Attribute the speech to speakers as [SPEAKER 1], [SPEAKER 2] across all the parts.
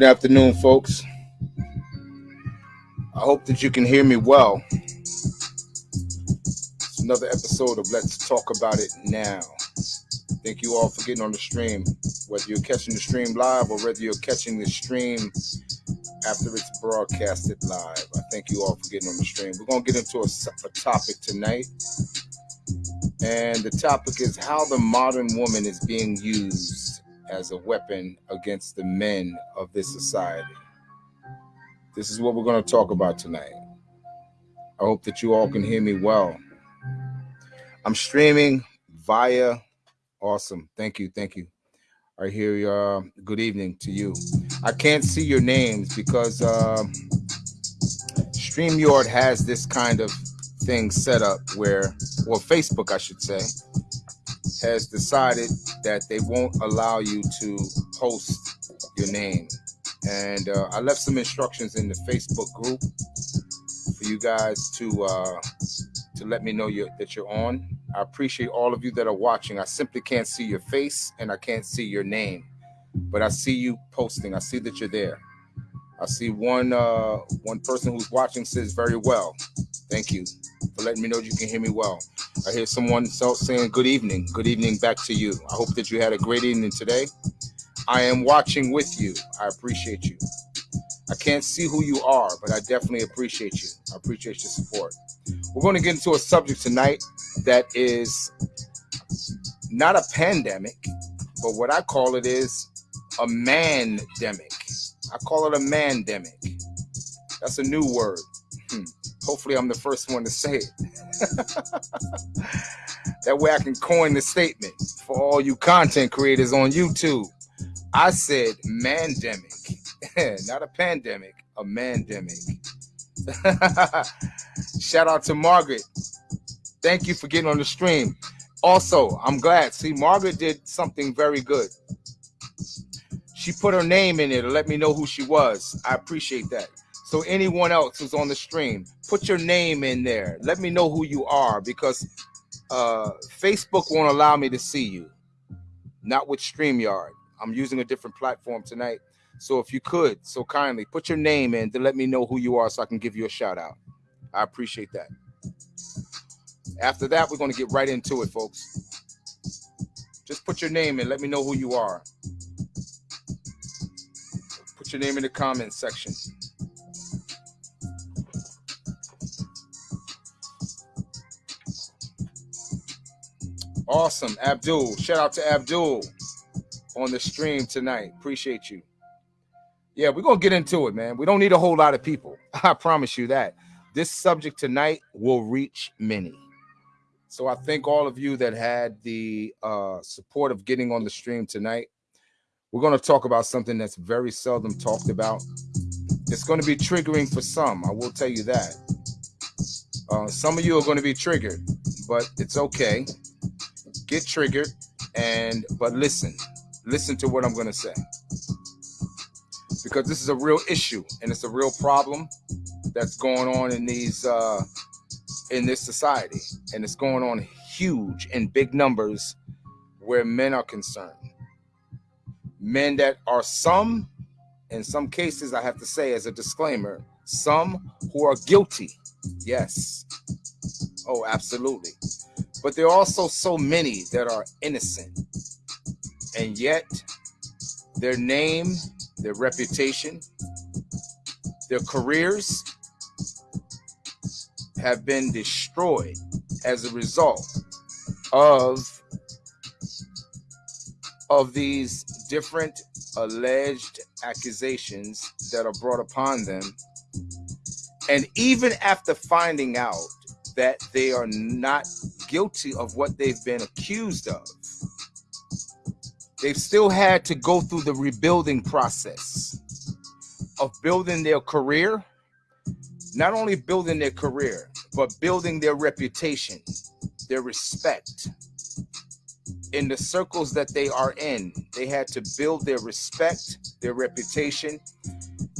[SPEAKER 1] Good afternoon, folks. I hope that you can hear me well. It's another episode of Let's Talk About It Now. Thank you all for getting on the stream, whether you're catching the stream live or whether you're catching the stream after it's broadcasted live. I thank you all for getting on the stream. We're going to get into a, a topic tonight, and the topic is how the modern woman is being used as a weapon against the men of this society. This is what we're going to talk about tonight. I hope that you all can hear me well. I'm streaming via awesome. Thank you. Thank you. I hear you. Uh, good evening to you. I can't see your names because uh, StreamYard has this kind of thing set up where, well, Facebook, I should say, has decided that they won't allow you to post your name. And uh, I left some instructions in the Facebook group for you guys to uh, to let me know you that you're on. I appreciate all of you that are watching. I simply can't see your face and I can't see your name, but I see you posting. I see that you're there. I see one uh, one person who's watching says very well. Thank you for letting me know you can hear me well. I hear someone else saying good evening. Good evening back to you. I hope that you had a great evening today. I am watching with you. I appreciate you. I can't see who you are, but I definitely appreciate you. I appreciate your support. We're going to get into a subject tonight that is not a pandemic, but what I call it is a mandemic. I call it a mandemic. That's a new word. Hmm. Hopefully, I'm the first one to say it. that way, I can coin the statement for all you content creators on YouTube. I said mandemic, not a pandemic, a mandemic. Shout out to Margaret. Thank you for getting on the stream. Also, I'm glad. See, Margaret did something very good. She put her name in it to let me know who she was. I appreciate that. So anyone else who's on the stream, put your name in there. Let me know who you are because uh, Facebook won't allow me to see you. Not with StreamYard. I'm using a different platform tonight. So if you could, so kindly put your name in to let me know who you are so I can give you a shout out. I appreciate that. After that, we're going to get right into it, folks. Just put your name in. Let me know who you are. Your name in the comments section. Awesome. Abdul. Shout out to Abdul on the stream tonight. Appreciate you yeah, we're gonna get into it, man. We don't need a whole lot of people. I promise you that. This subject tonight will reach many. So I thank all of you that had the uh, support of getting on the stream tonight. We're going to talk about something that's very seldom talked about. It's going to be triggering for some. I will tell you that. Uh, some of you are going to be triggered, but it's okay. Get triggered, and but listen, listen to what I'm going to say because this is a real issue and it's a real problem that's going on in these uh, in this society, and it's going on huge in big numbers where men are concerned. Men that are some, in some cases, I have to say as a disclaimer, some who are guilty. Yes. Oh, absolutely. But there are also so many that are innocent. And yet their name their reputation, their careers have been destroyed as a result of of these different alleged accusations that are brought upon them. And even after finding out that they are not guilty of what they've been accused of they've still had to go through the rebuilding process of building their career, not only building their career, but building their reputation, their respect in the circles that they are in. They had to build their respect, their reputation,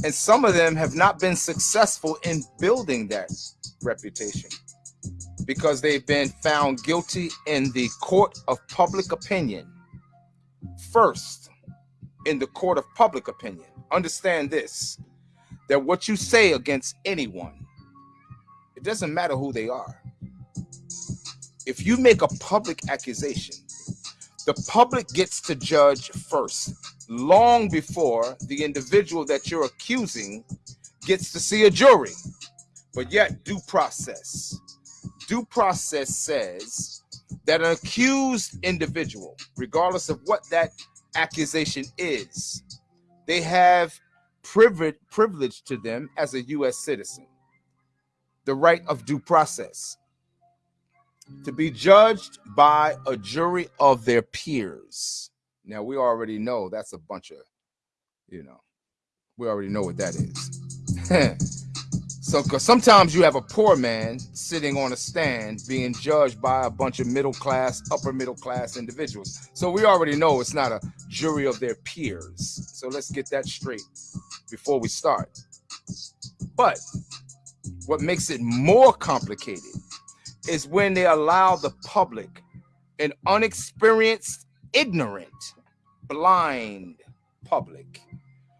[SPEAKER 1] and some of them have not been successful in building that reputation because they've been found guilty in the court of public opinion first. in the court of public opinion. Understand this that what you say against anyone, it doesn't matter who they are. If you make a public accusation, the public gets to judge first, long before the individual that you're accusing gets to see a jury. But yet, due process. Due process says that an accused individual, regardless of what that accusation is, they have privilege, privilege to them as a U.S. citizen, the right of due process to be judged by a jury of their peers. Now, we already know that's a bunch of, you know, we already know what that is. so, because sometimes you have a poor man sitting on a stand being judged by a bunch of middle class, upper middle class individuals. So, we already know it's not a jury of their peers. So, let's get that straight before we start. But what makes it more complicated is when they allow the public, an unexperienced, ignorant, blind public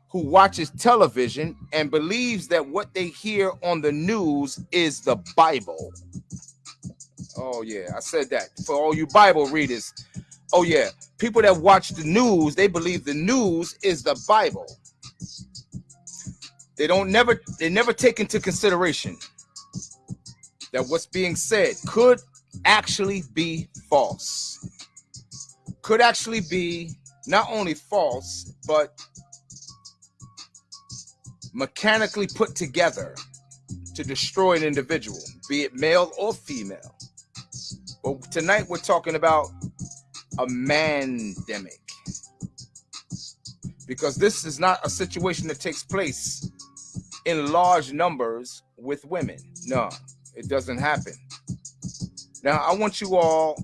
[SPEAKER 1] who watches television and believes that what they hear on the news is the Bible. Oh, yeah, I said that for all you Bible readers. Oh, yeah, people that watch the news, they believe the news is the Bible. They don't never, they never take into consideration that what's being said could actually be false. Could actually be not only false, but mechanically put together to destroy an individual, be it male or female. But tonight we're talking about a mandemic. Because this is not a situation that takes place in large numbers with women. No, it doesn't happen. Now, I want you all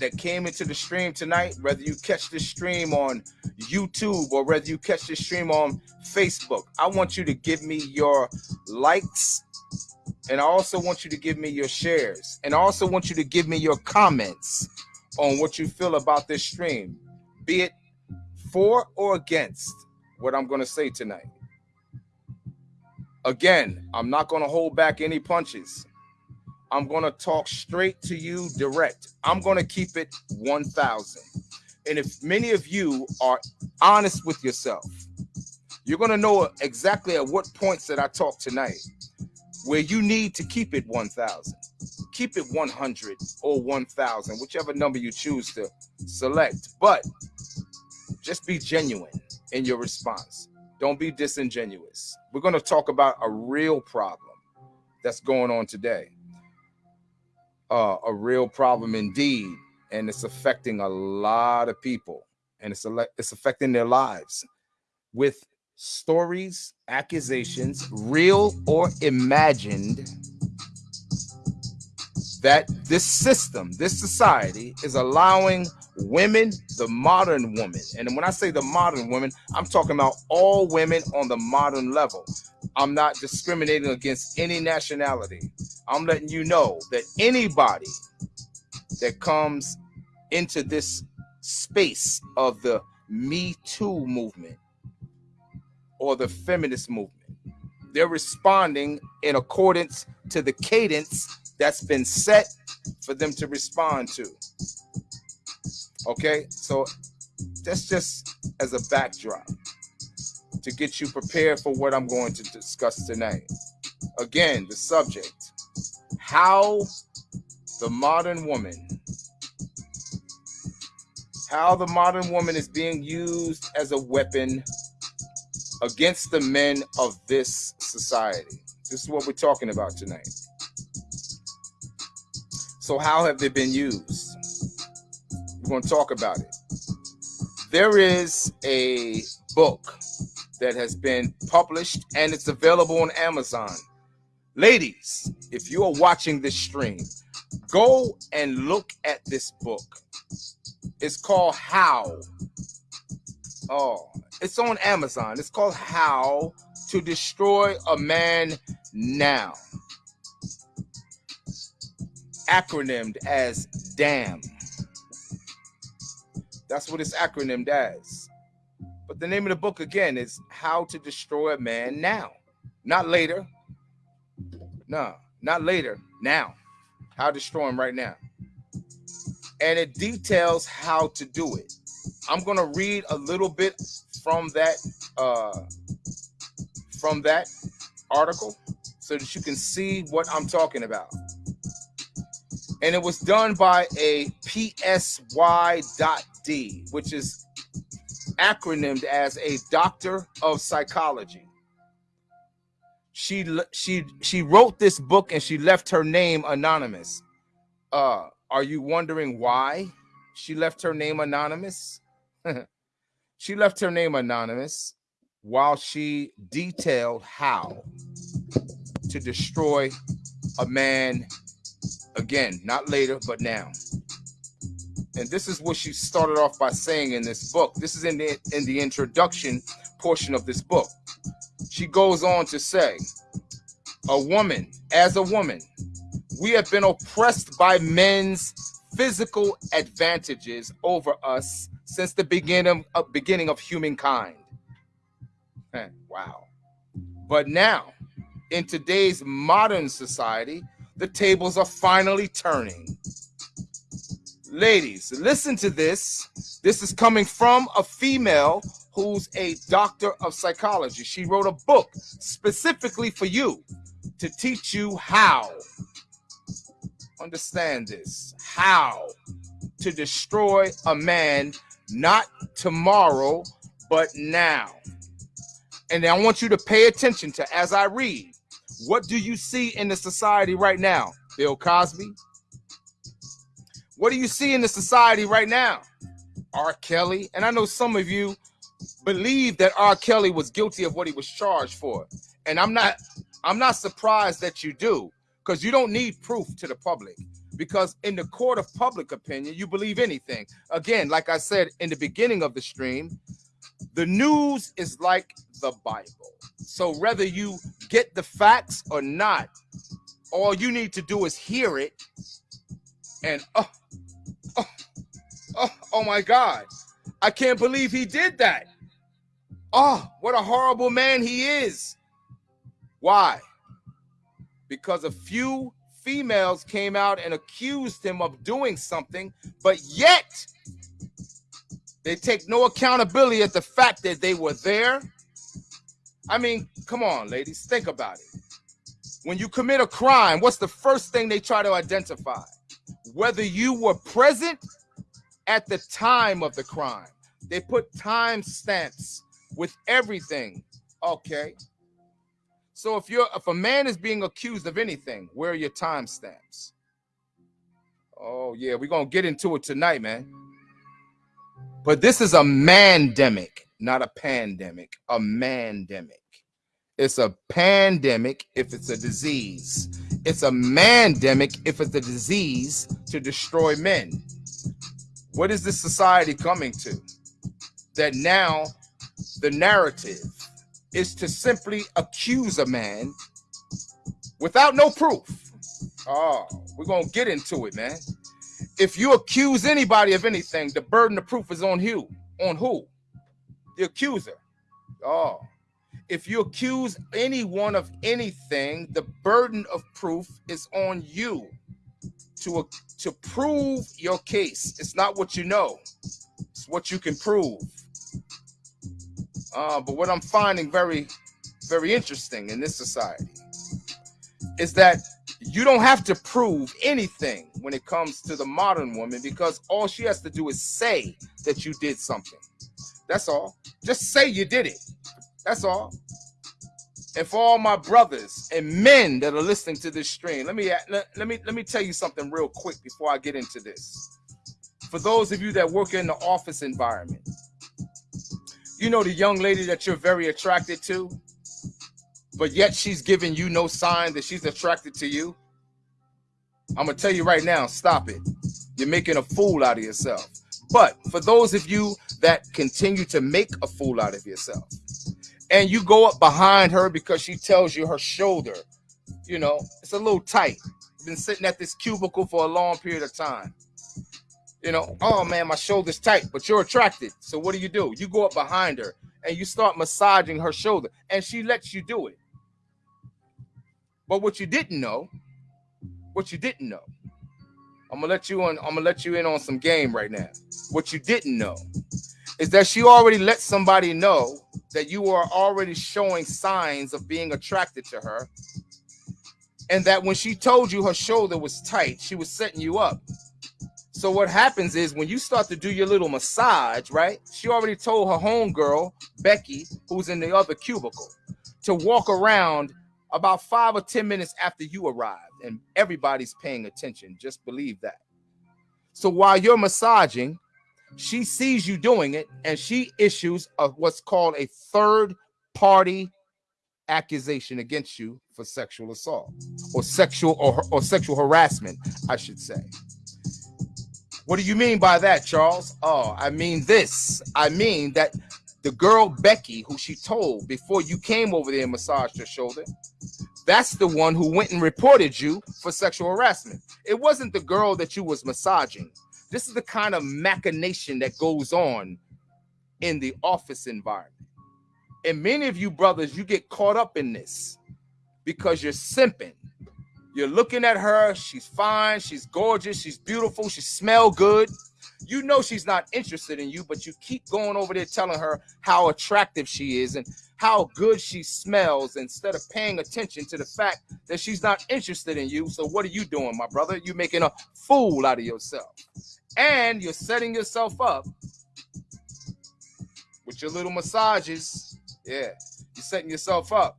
[SPEAKER 1] that came into the stream tonight, whether you catch the stream on YouTube or whether you catch the stream on Facebook, I want you to give me your likes and I also want you to give me your shares and I also want you to give me your comments on what you feel about this stream, be it for or against what I'm going to say tonight. Again, I'm not going to hold back any punches. I'm going to talk straight to you direct. I'm going to keep it 1000. And if many of you are honest with yourself, you're going to know exactly at what points that I talk tonight where you need to keep it 1000. Keep it 100 or 1000, whichever number you choose to select. But just be genuine in your response. Don't be disingenuous. We're going to talk about a real problem that's going on today. Uh, a real problem indeed, and it's affecting a lot of people, and it's it's affecting their lives with stories, accusations, real or imagined, that this system, this society is allowing women, the modern woman. And when I say the modern woman, I'm talking about all women on the modern level. I'm not discriminating against any nationality. I'm letting you know that anybody that comes into this space of the Me Too movement or the feminist movement, they're responding in accordance to the cadence that's been set for them to respond to. Okay, so that's just as a backdrop to get you prepared for what I'm going to discuss tonight. Again, the subject how the modern woman how the modern woman is being used as a weapon against the men of this society. This is what we're talking about tonight. So, how have they been used? We're going to talk about it. There is a book that has been published and it's available on Amazon. Ladies, if you are watching this stream, go and look at this book. It's called How. Oh, it's on Amazon. It's called How to Destroy a Man Now acronymed as DAM. That's what it's acronymed as. But the name of the book again is How to Destroy a Man Now, not later. No, not later. Now, how to destroy him right now. And it details how to do it. I'm gonna read a little bit from that uh, from that article so that you can see what I'm talking about. And it was done by a PSY.D, which is acronymed as a doctor of psychology. She she she wrote this book and she left her name anonymous. Uh, are you wondering why she left her name anonymous? she left her name anonymous while she detailed how to destroy a man again, not later, but now. And this is what she started off by saying in this book. This is in the in the introduction portion of this book. She goes on to say, a woman, as a woman, we have been oppressed by men's physical advantages over us since the beginning of, beginning of humankind. Eh, wow. But now, in today's modern society, the tables are finally turning. Ladies, listen to this. This is coming from a female who's a doctor of psychology. She wrote a book specifically for you to teach you how. Understand this how to destroy a man, not tomorrow, but now. And I want you to pay attention to as I read. What do you see in the society right now? Bill Cosby, what do you see in the society right now? R. Kelly. And I know some of you believe that R. Kelly was guilty of what he was charged for. And I'm not I'm not surprised that you do, because you don't need proof to the public. Because in the court of public opinion, you believe anything. Again, like I said in the beginning of the stream, the news is like the Bible. So whether you get the facts or not, all you need to do is hear it and oh, oh, oh, oh my God, I can't believe he did that. Oh, what a horrible man he is. Why? Because a few females came out and accused him of doing something, but yet they take no accountability at the fact that they were there. I mean, come on, ladies, think about it. When you commit a crime, what's the first thing they try to identify? whether you were present at the time of the crime. They put time stamps with everything. Okay. So if you're if a man is being accused of anything, where are your time stamps? Oh yeah, we're gonna get into it tonight, man. But this is a mandemic, not a pandemic, a mandemic. It's a pandemic if it's a disease. It's a mandemic if it's a disease to destroy men. What is this society coming to? That now the narrative is to simply accuse a man without no proof. Oh, we're going to get into it, man. If you accuse anybody of anything, the burden of proof is on you. On who? The accuser. Oh, if you accuse anyone of anything, the burden of proof is on you to, to prove your case. It's not what you know, it's what you can prove. Uh, but what I'm finding very, very interesting in this society is that you don't have to prove anything when it comes to the modern woman because all she has to do is say that you did something. That's all. Just say you did it. That's all. And for all my brothers and men that are listening to this stream, let me let, me let me tell you something real quick before I get into this. For those of you that work in the office environment, you know the young lady that you're very attracted to, but yet she's giving you no sign that she's attracted to you. I'm gonna tell you right now, stop it. You're making a fool out of yourself. But for those of you that continue to make a fool out of yourself, and you go up behind her because she tells you her shoulder, you know, it's a little tight. Been sitting at this cubicle for a long period of time. You know, oh man, my shoulder's tight, but you're attracted. So what do you do? You go up behind her and you start massaging her shoulder, and she lets you do it. But what you didn't know, what you didn't know, I'm gonna let you on. I'm gonna let you in on some game right now. What you didn't know is that she already let somebody know that you are already showing signs of being attracted to her, and that when she told you her shoulder was tight, she was setting you up. So what happens is when you start to do your little massage, right? She already told her homegirl, Becky, who's in the other cubicle, to walk around about five or 10 minutes after you arrived. And everybody's paying attention. Just believe that. So while you're massaging, she sees you doing it and she issues a, what's called a third party accusation against you for sexual assault or sexual or, or sexual harassment, I should say. What do you mean by that, Charles? Oh, I mean this. I mean that the girl Becky, who she told before you came over there and massaged her shoulder, that's the one who went and reported you for sexual harassment. It wasn't the girl that you was massaging. This is the kind of machination that goes on in the office environment. And many of you brothers, you get caught up in this because you're simping you're looking at her. She's fine. She's gorgeous. She's beautiful. She smell good. You know she's not interested in you, but you keep going over there telling her how attractive she is and how good she smells instead of paying attention to the fact that she's not interested in you. So what are you doing, my brother? You're making a fool out of yourself. And you're setting yourself up with your little massages. Yeah, you're setting yourself up.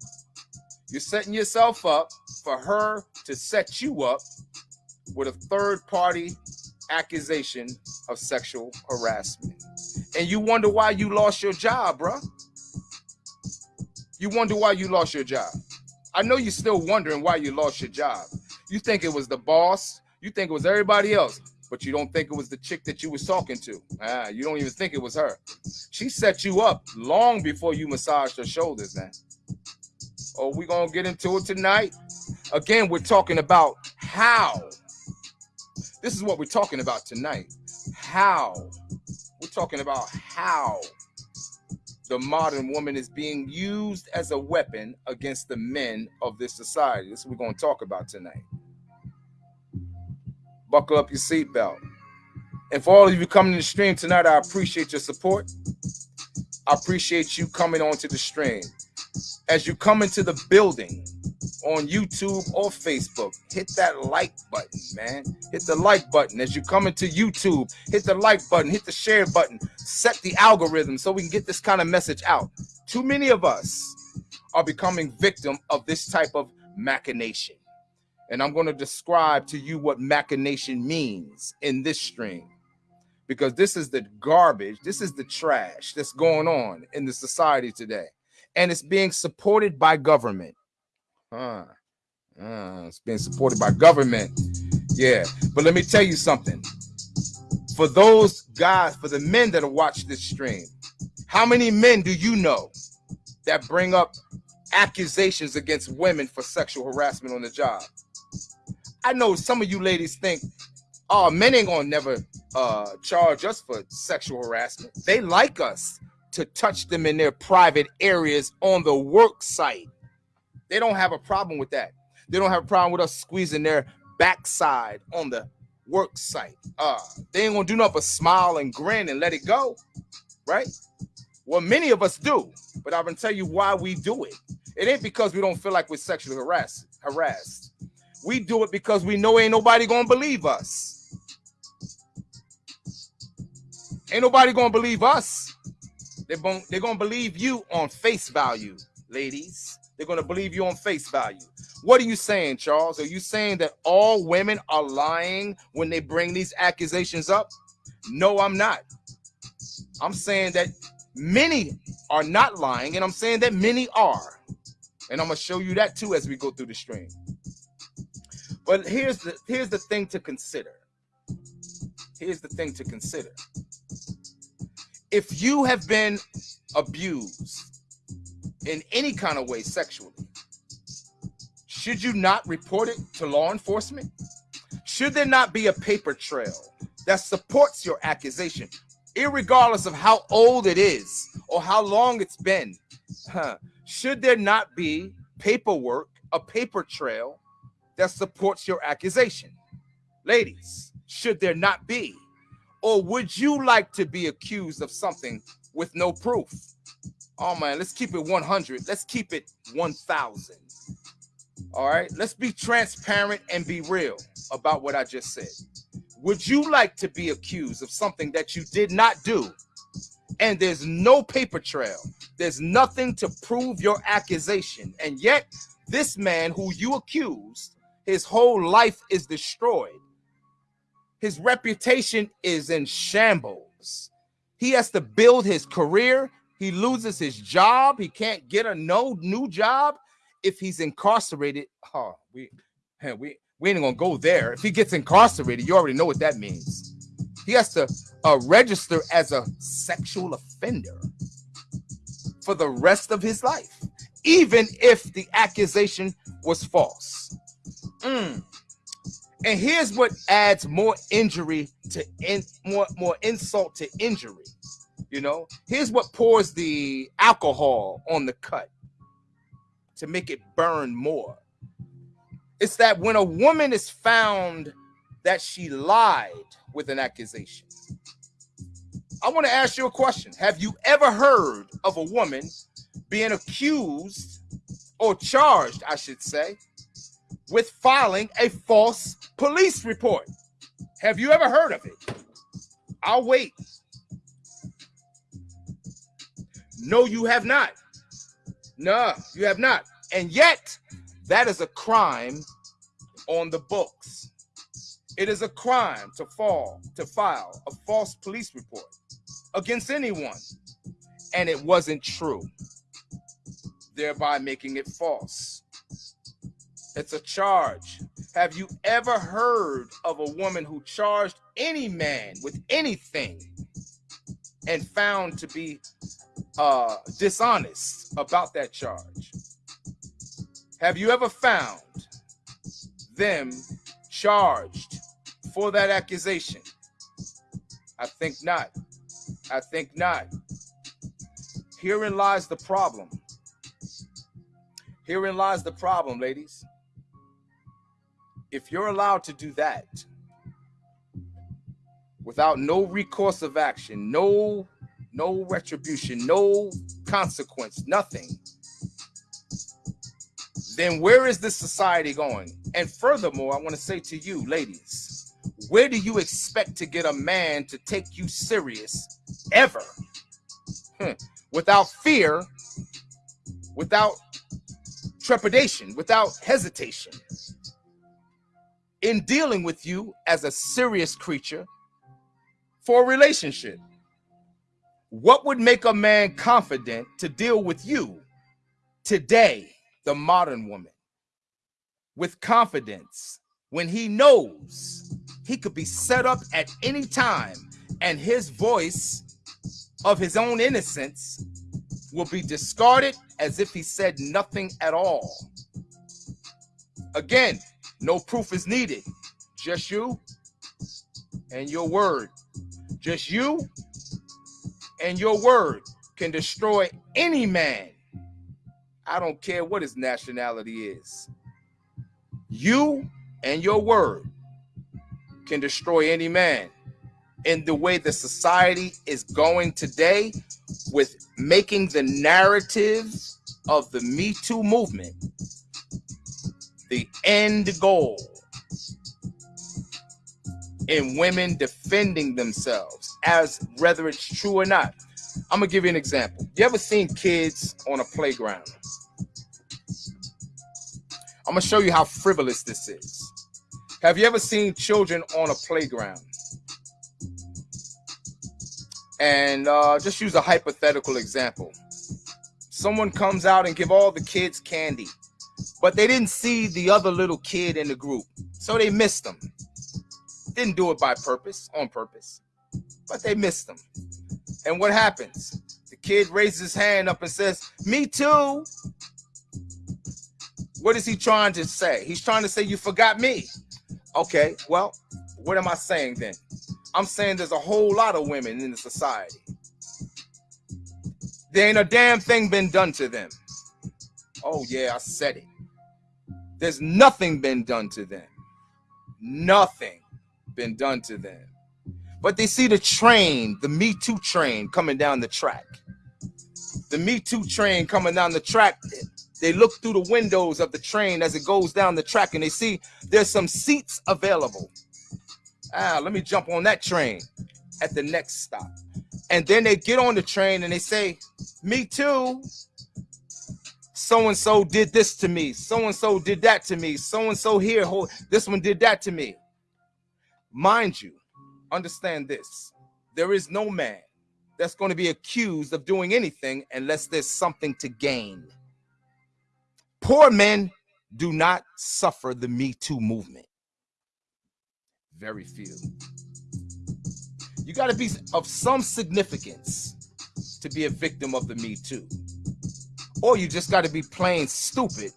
[SPEAKER 1] You're setting yourself up for her to set you up with a third party accusation of sexual harassment. And you wonder why you lost your job, bruh. You wonder why you lost your job. I know you're still wondering why you lost your job. You think it was the boss, you think it was everybody else, but you don't think it was the chick that you was talking to. Ah, you don't even think it was her. She set you up long before you massaged her shoulders, man. Oh, we gonna get into it tonight. Again, we're talking about how. This is what we're talking about tonight. How. We're talking about how the modern woman is being used as a weapon against the men of this society. This is what we're going to talk about tonight. Buckle up your seatbelt. And for all of you coming to the stream tonight, I appreciate your support. I appreciate you coming onto the stream. As you come into the building, on YouTube or Facebook, hit that like button, man. Hit the like button as you come into YouTube. Hit the like button, hit the share button, set the algorithm so we can get this kind of message out. Too many of us are becoming victim of this type of machination. And I'm going to describe to you what machination means in this stream because this is the garbage, this is the trash that's going on in the society today. And it's being supported by government. Uh, uh, it's being supported by government. Yeah. But let me tell you something. For those guys, for the men that watched this stream, how many men do you know that bring up accusations against women for sexual harassment on the job? I know some of you ladies think, oh, men ain't gonna never uh, charge us for sexual harassment. They like us to touch them in their private areas on the work site. They don't have a problem with that. They don't have a problem with us squeezing their backside on the work site. Uh, they ain't gonna do nothing but smile and grin and let it go, right? Well, many of us do, but I'm gonna tell you why we do it. It ain't because we don't feel like we're sexually harassed. Harassed. We do it because we know ain't nobody gonna believe us. Ain't nobody gonna believe us. They're gonna, they're gonna believe you on face value, ladies. They're going to believe you on face value. What are you saying, Charles? Are you saying that all women are lying when they bring these accusations up? No, I'm not. I'm saying that many are not lying, and I'm saying that many are. And I'm going to show you that too as we go through the stream. But here's the here's the thing to consider. Here's the thing to consider. If you have been abused in any kind of way sexually, should you not report it to law enforcement? Should there not be a paper trail that supports your accusation, regardless of how old it is or how long it's been. Huh. Should there not be paperwork, a paper trail that supports your accusation? Ladies, should there not be? Or would you like to be accused of something with no proof? Oh man, let's keep it 100. Let's keep it 1000. All right, let's be transparent and be real about what I just said. Would you like to be accused of something that you did not do? And there's no paper trail, there's nothing to prove your accusation. And yet, this man who you accused, his whole life is destroyed. His reputation is in shambles. He has to build his career. He loses his job. He can't get a no new job if he's incarcerated. Oh, we, we, we ain't gonna go there. If he gets incarcerated, you already know what that means. He has to uh, register as a sexual offender for the rest of his life, even if the accusation was false. Mm. And here's what adds more injury to in, more more insult to injury. You know, here's what pours the alcohol on the cut to make it burn more. It's that when a woman is found that she lied with an accusation. I want to ask you a question. Have you ever heard of a woman being accused or charged, I should say, with filing a false police report? Have you ever heard of it? I'll wait. No, you have not. No, you have not. And yet, that is a crime on the books. It is a crime to fall to file a false police report against anyone, and it wasn't true, thereby making it false. It's a charge. Have you ever heard of a woman who charged any man with anything and found to be uh, dishonest about that charge? Have you ever found them charged for that accusation? I think not. I think not. Herein lies the problem. Herein lies the problem, ladies. If you're allowed to do that without no recourse of action, no no retribution, no consequence, nothing, then where is this society going? And furthermore, I want to say to you, ladies, where do you expect to get a man to take you serious ever? Hmm. Without fear, without trepidation, without hesitation in dealing with you as a serious creature for a relationship. What would make a man confident to deal with you today, the modern woman? with confidence when he knows he could be set up at any time and his voice of his own innocence will be discarded as if he said nothing at all. Again, no proof is needed. Just you and your word. Just you and your word can destroy any man. I don't care what his nationality is. You and your word can destroy any man. In the way the society is going today, with making the narrative of the Me Too movement the end goal in women defending themselves, as whether it's true or not. I'm gonna give you an example. You ever seen kids on a playground? I'm gonna show you how frivolous this is. Have you ever seen children on a playground? And uh, just use a hypothetical example. Someone comes out and give all the kids candy, but they didn't see the other little kid in the group, so they missed them. Didn't do it by purpose, on purpose, but they missed them. And what happens? The kid raises his hand up and says, "Me too." What is he trying to say? He's trying to say you forgot me. Okay, well, what am I saying then? I'm saying there's a whole lot of women in the society. There ain't a damn thing been done to them. Oh, yeah, I said it. There's nothing been done to them. Nothing been done to them. But they see the train, the Me Too train coming down the track. The Me Too train coming down the track. They look through the windows of the train as it goes down the track and they see there's some seats available. Ah, let me jump on that train at the next stop. And then they get on the train and they say, Me too. So and so did this to me. So and so did that to me. So and so here, this one did that to me. Mind you, understand this there is no man that's going to be accused of doing anything unless there's something to gain. Poor men do not suffer the Me Too movement. Very few. You got to be of some significance to be a victim of the Me Too. Or you just got to be plain stupid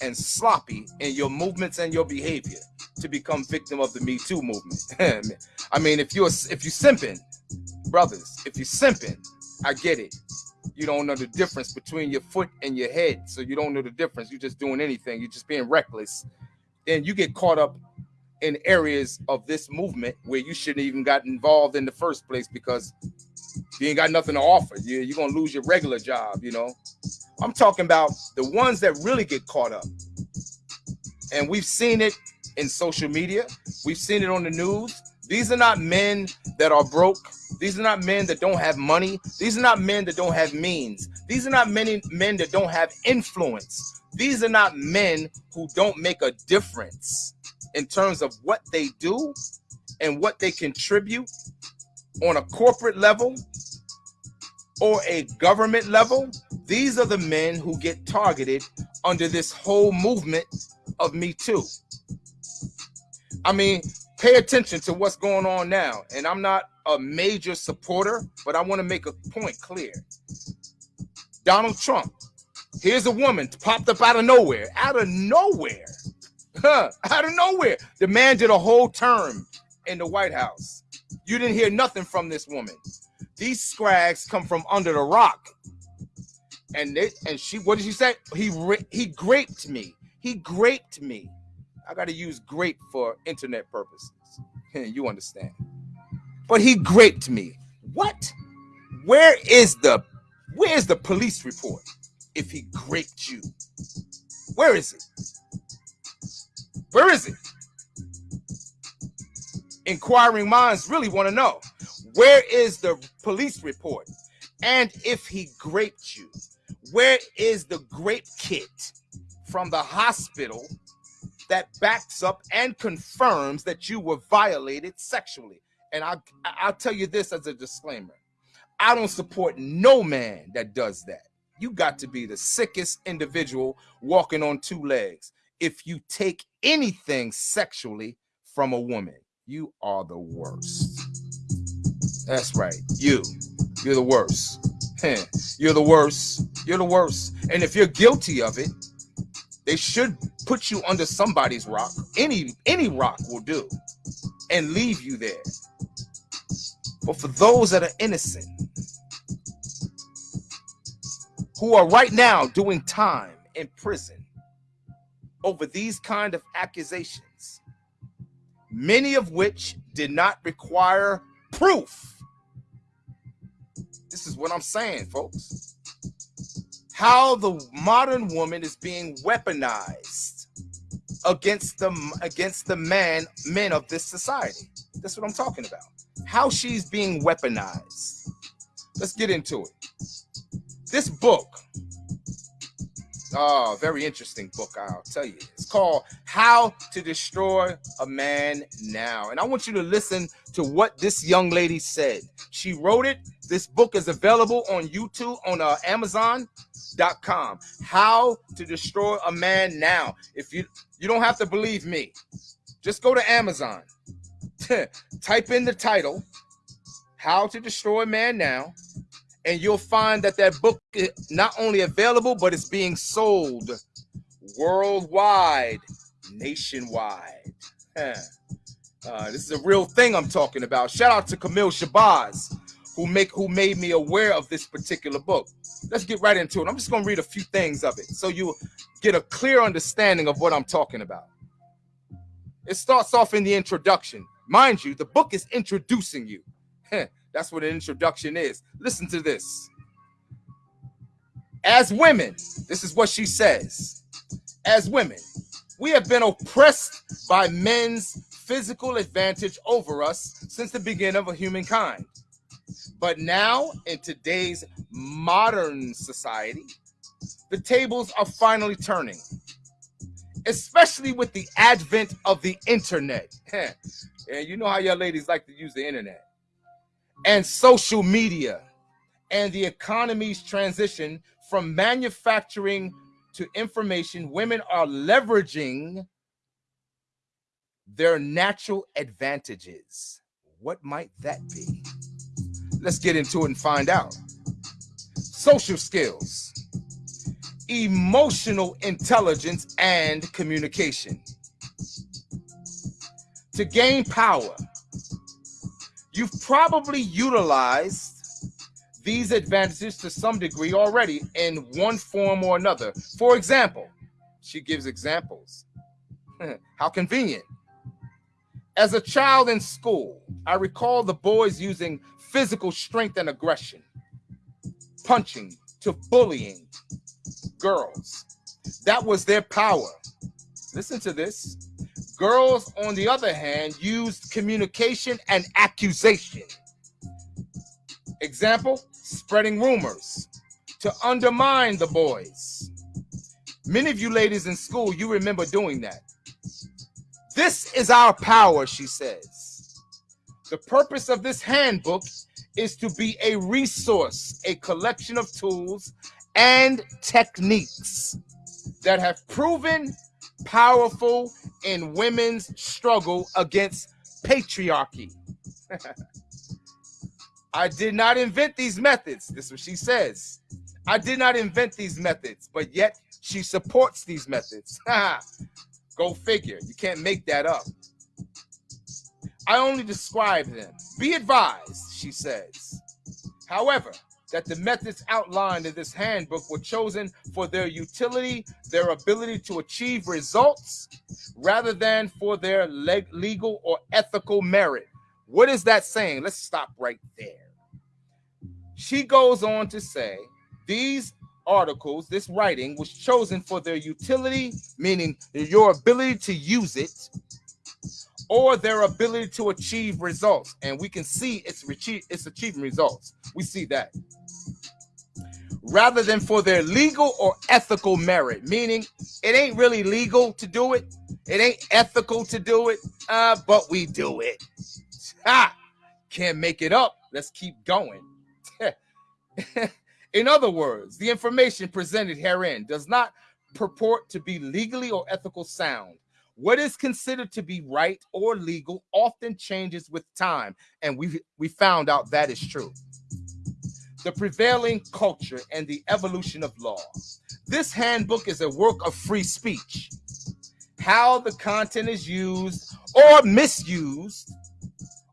[SPEAKER 1] and sloppy in your movements and your behavior to become victim of the Me Too movement. I mean, if you're if you simping, brothers, if you simping, I get it. You don't know the difference between your foot and your head, so you don't know the difference. You're just doing anything. You're just being reckless. Then you get caught up in areas of this movement where you shouldn't even got involved in the first place because you ain't got nothing to offer. You, you're gonna lose your regular job. You know, I'm talking about the ones that really get caught up, and we've seen it in social media. We've seen it on the news. These are not men that are broke. These are not men that don't have money. These are not men that don't have means. These are not many men that don't have influence. These are not men who don't make a difference in terms of what they do and what they contribute on a corporate level or a government level. These are the men who get targeted under this whole movement of Me Too. I mean, pay attention to what's going on now. And I'm not a major supporter, but I want to make a point clear. Donald Trump, here's a woman popped up out of nowhere, out of nowhere, huh, out of nowhere. The man did a whole term in the White House. You didn't hear nothing from this woman. These scrags come from under the rock. And they and she what did she say? He he graped me. He graped me. I got to use grape for internet purposes. you understand? But he graped me. What? Where is the where is the police report if he graped you? Where is it? Where is it? Inquiring minds really want to know. Where is the police report? And if he graped you, where is the grape kit from the hospital that backs up and confirms that you were violated sexually. And I, I'll tell you this as a disclaimer I don't support no man that does that. You got to be the sickest individual walking on two legs. If you take anything sexually from a woman, you are the worst. That's right. You. You're the worst. You're the worst. You're the worst. And if you're guilty of it, they should put you under somebody's rock. Any any rock will do, and leave you there. But for those that are innocent, who are right now doing time in prison over these kind of accusations, many of which did not require proof. This is what I'm saying, folks how the modern woman is being weaponized against the against the man men of this society. That's what I'm talking about. How she's being weaponized. Let's get into it. This book, oh, very interesting book, I'll tell you. It's called How to Destroy a Man Now. And I want you to listen to what this young lady said. She wrote it. This book is available on YouTube, on uh, Amazon com. How to destroy a man now. If you you don't have to believe me, just go to Amazon. Type in the title, How to Destroy a Man Now, and you'll find that that book is not only available, but it's being sold worldwide, nationwide. Uh, this is a real thing I'm talking about. Shout out to Camille Shabazz, who make who made me aware of this particular book. Let's get right into it. I'm just gonna read a few things of it so you get a clear understanding of what I'm talking about. It starts off in the introduction. Mind you, the book is introducing you. That's what an introduction is. Listen to this. As women, this is what she says. As women, we have been oppressed by men's physical advantage over us since the beginning of humankind. But now, in today's modern society, the tables are finally turning, especially with the advent of the internet. and you know how y'all ladies like to use the internet and social media and the economy's transition from manufacturing to information. Women are leveraging their natural advantages. What might that be? Let's get into it and find out. Social skills, emotional intelligence, and communication. To gain power, you've probably utilized these advantages to some degree already in one form or another. For example, she gives examples. How convenient. As a child in school, I recall the boys using physical strength and aggression, punching to bullying girls. That was their power. Listen to this. Girls, on the other hand, used communication and accusation. Example, spreading rumors to undermine the boys. Many of you ladies in school, you remember doing that. This is our power, she says. The purpose of this handbook is to be a resource, a collection of tools and techniques that have proven powerful in women's struggle against patriarchy. I did not invent these methods. This is what she says. I did not invent these methods, but yet she supports these methods. Go figure. You can't make that up. I only describe them. Be advised, she says. However, that the methods outlined in this handbook were chosen for their utility, their ability to achieve results, rather than for their legal or ethical merit. What is that saying? Let's stop right there. She goes on to say these articles, this writing was chosen for their utility, meaning your ability to use it, or their ability to achieve results. And we can see it's, it's achieving results. We see that. Rather than for their legal or ethical merit, meaning it ain't really legal to do it, it ain't ethical to do it, uh, but we do it. Ha! Can't make it up. Let's keep going. In other words, the information presented herein does not purport to be legally or ethical sound. What is considered to be right or legal often changes with time, and we we found out that is true. The prevailing culture and the evolution of law. This handbook is a work of free speech. How the content is used or misused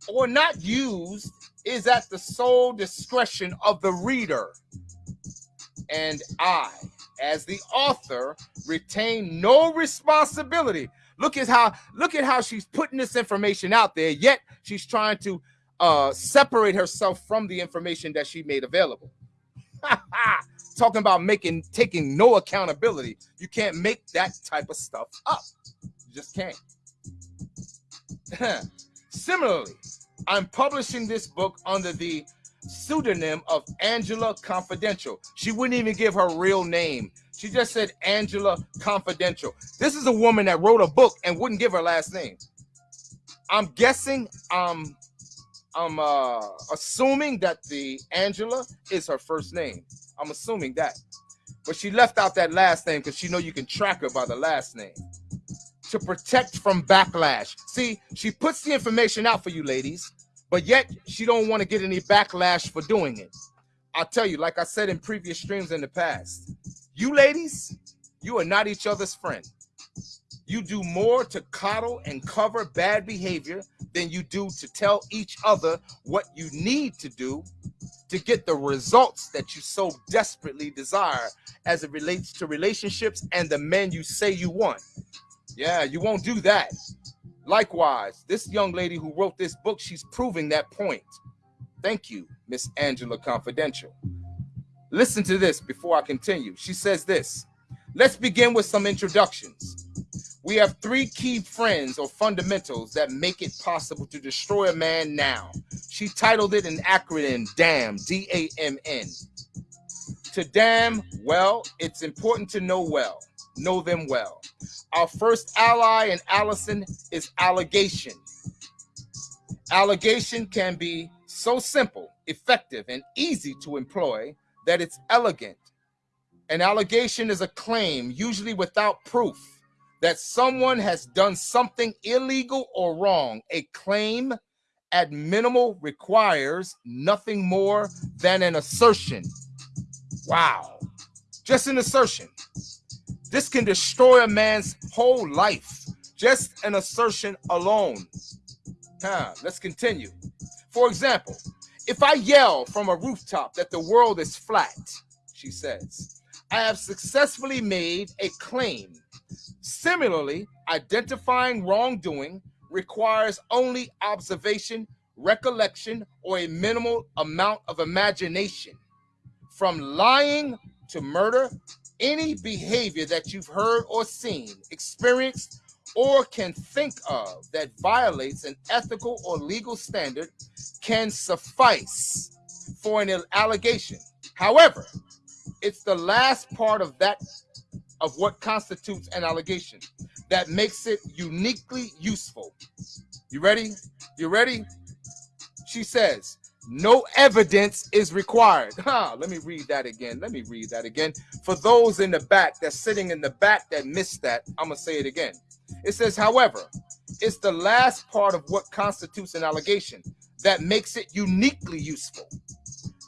[SPEAKER 1] or not used is at the sole discretion of the reader and I, as the author, retain no responsibility. Look at how look at how she's putting this information out there, yet she's trying to uh, separate herself from the information that she made available. Talking about making taking no accountability. You can't make that type of stuff up. You just can't. Similarly, I'm publishing this book under the pseudonym of Angela Confidential. She wouldn't even give her real name. She just said Angela Confidential. This is a woman that wrote a book and wouldn't give her last name. I'm guessing, um, I'm uh, assuming that the Angela is her first name. I'm assuming that. But she left out that last name because she know you can track her by the last name to protect from backlash. See, she puts the information out for you ladies but yet she don't want to get any backlash for doing it. I'll tell you, like I said in previous streams in the past, you ladies, you are not each other's friend. You do more to coddle and cover bad behavior than you do to tell each other what you need to do to get the results that you so desperately desire as it relates to relationships and the men you say you want. Yeah, you won't do that. Likewise, this young lady who wrote this book, she's proving that point. Thank you, Miss Angela Confidential. Listen to this before I continue. She says this. Let's begin with some introductions. We have three key friends or fundamentals that make it possible to destroy a man now. She titled it an acronym DAMN, D A M N. To damn well, it's important to know well, know them well. Our first ally in Allison is allegation. Allegation can be so simple, effective, and easy to employ that it's elegant. An allegation is a claim, usually without proof, that someone has done something illegal or wrong. A claim at minimal requires nothing more than an assertion. Wow. Just an assertion. This can destroy a man's whole life. Just an assertion alone. Huh, let's continue. For example, if I yell from a rooftop that the world is flat, she says, I have successfully made a claim. Similarly, identifying wrongdoing requires only observation, recollection, or a minimal amount of imagination. From lying to murder, any behavior that you've heard or seen, experienced, or can think of that violates an ethical or legal standard can suffice for an allegation. However, it's the last part of that of what constitutes an allegation that makes it uniquely useful. You ready? You ready? She says, no evidence is required. Huh, let me read that again. Let me read that again. For those in the back that's sitting in the back that missed that, I'm going to say it again. It says, however, it's the last part of what constitutes an allegation that makes it uniquely useful.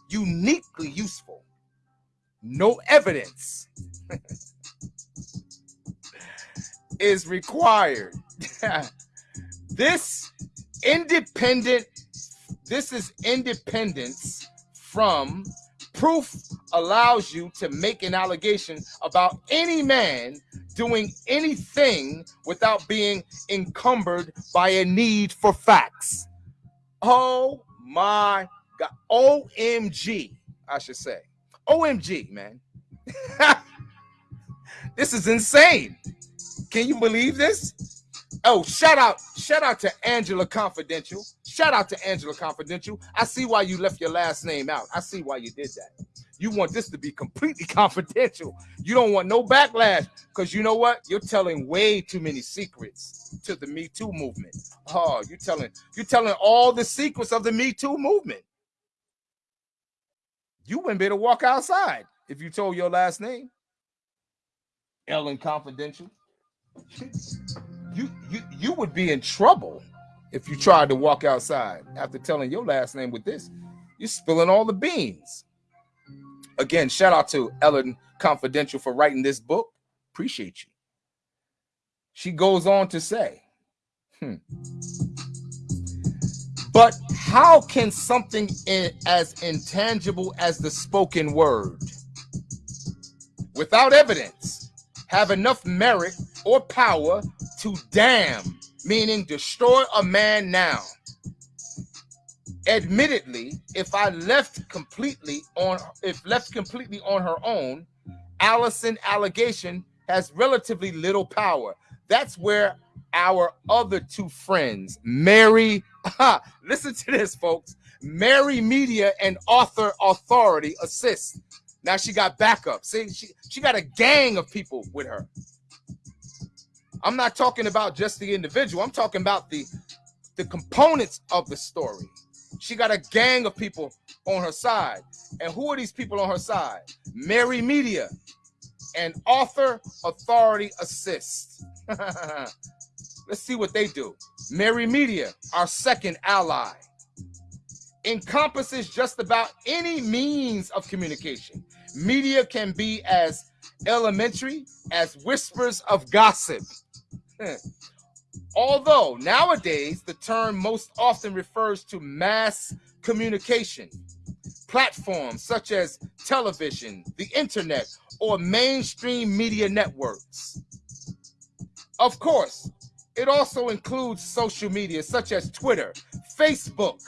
[SPEAKER 1] Uniquely useful. No evidence is required. this independent this is independence from proof allows you to make an allegation about any man doing anything without being encumbered by a need for facts. Oh my God. OMG, I should say. OMG, man. this is insane. Can you believe this? Oh, shout out, shout out to Angela Confidential. Shout out to Angela Confidential. I see why you left your last name out. I see why you did that. You want this to be completely confidential. You don't want no backlash because you know what? You're telling way too many secrets to the Me Too movement. Oh, you're telling you're telling all the secrets of the Me Too movement. You wouldn't be able to walk outside if you told your last name. Ellen Confidential you you you would be in trouble if you tried to walk outside after telling your last name with this. You're spilling all the beans. Again, shout out to Ellen Confidential for writing this book. Appreciate you. She goes on to say, hmm. But how can something in, as intangible as the spoken word, without evidence, have enough merit or power to damn, meaning destroy a man now. Admittedly, if I left completely on if left completely on her own, Allison allegation has relatively little power. That's where our other two friends, Mary, listen to this, folks. Mary Media and Author Authority assist. Now she got backup. See, she, she got a gang of people with her. I'm not talking about just the individual. I'm talking about the the components of the story. She got a gang of people on her side. And who are these people on her side? Mary Media and Author Authority Assist. Let's see what they do. Mary Media, our second ally, encompasses just about any means of communication. Media can be as elementary as whispers of gossip Hmm. Although nowadays the term most often refers to mass communication, platforms such as television, the internet, or mainstream media networks. Of course, it also includes social media such as Twitter, Facebook,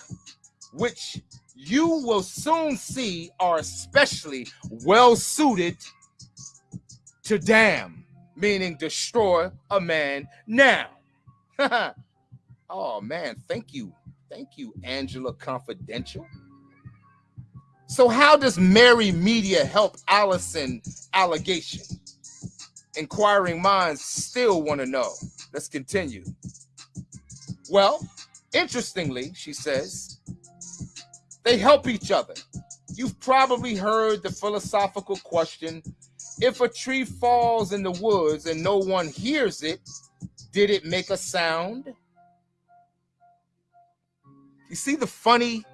[SPEAKER 1] which you will soon see are especially well suited to damn, meaning destroy a man now. oh man, thank you. Thank you, Angela Confidential. So, how does Mary Media help Allison allegation? Inquiring minds still want to know. Let's continue. Well, interestingly, she says, they help each other. You've probably heard the philosophical question if a tree falls in the woods and no one hears it, did it make a sound? You see the funny,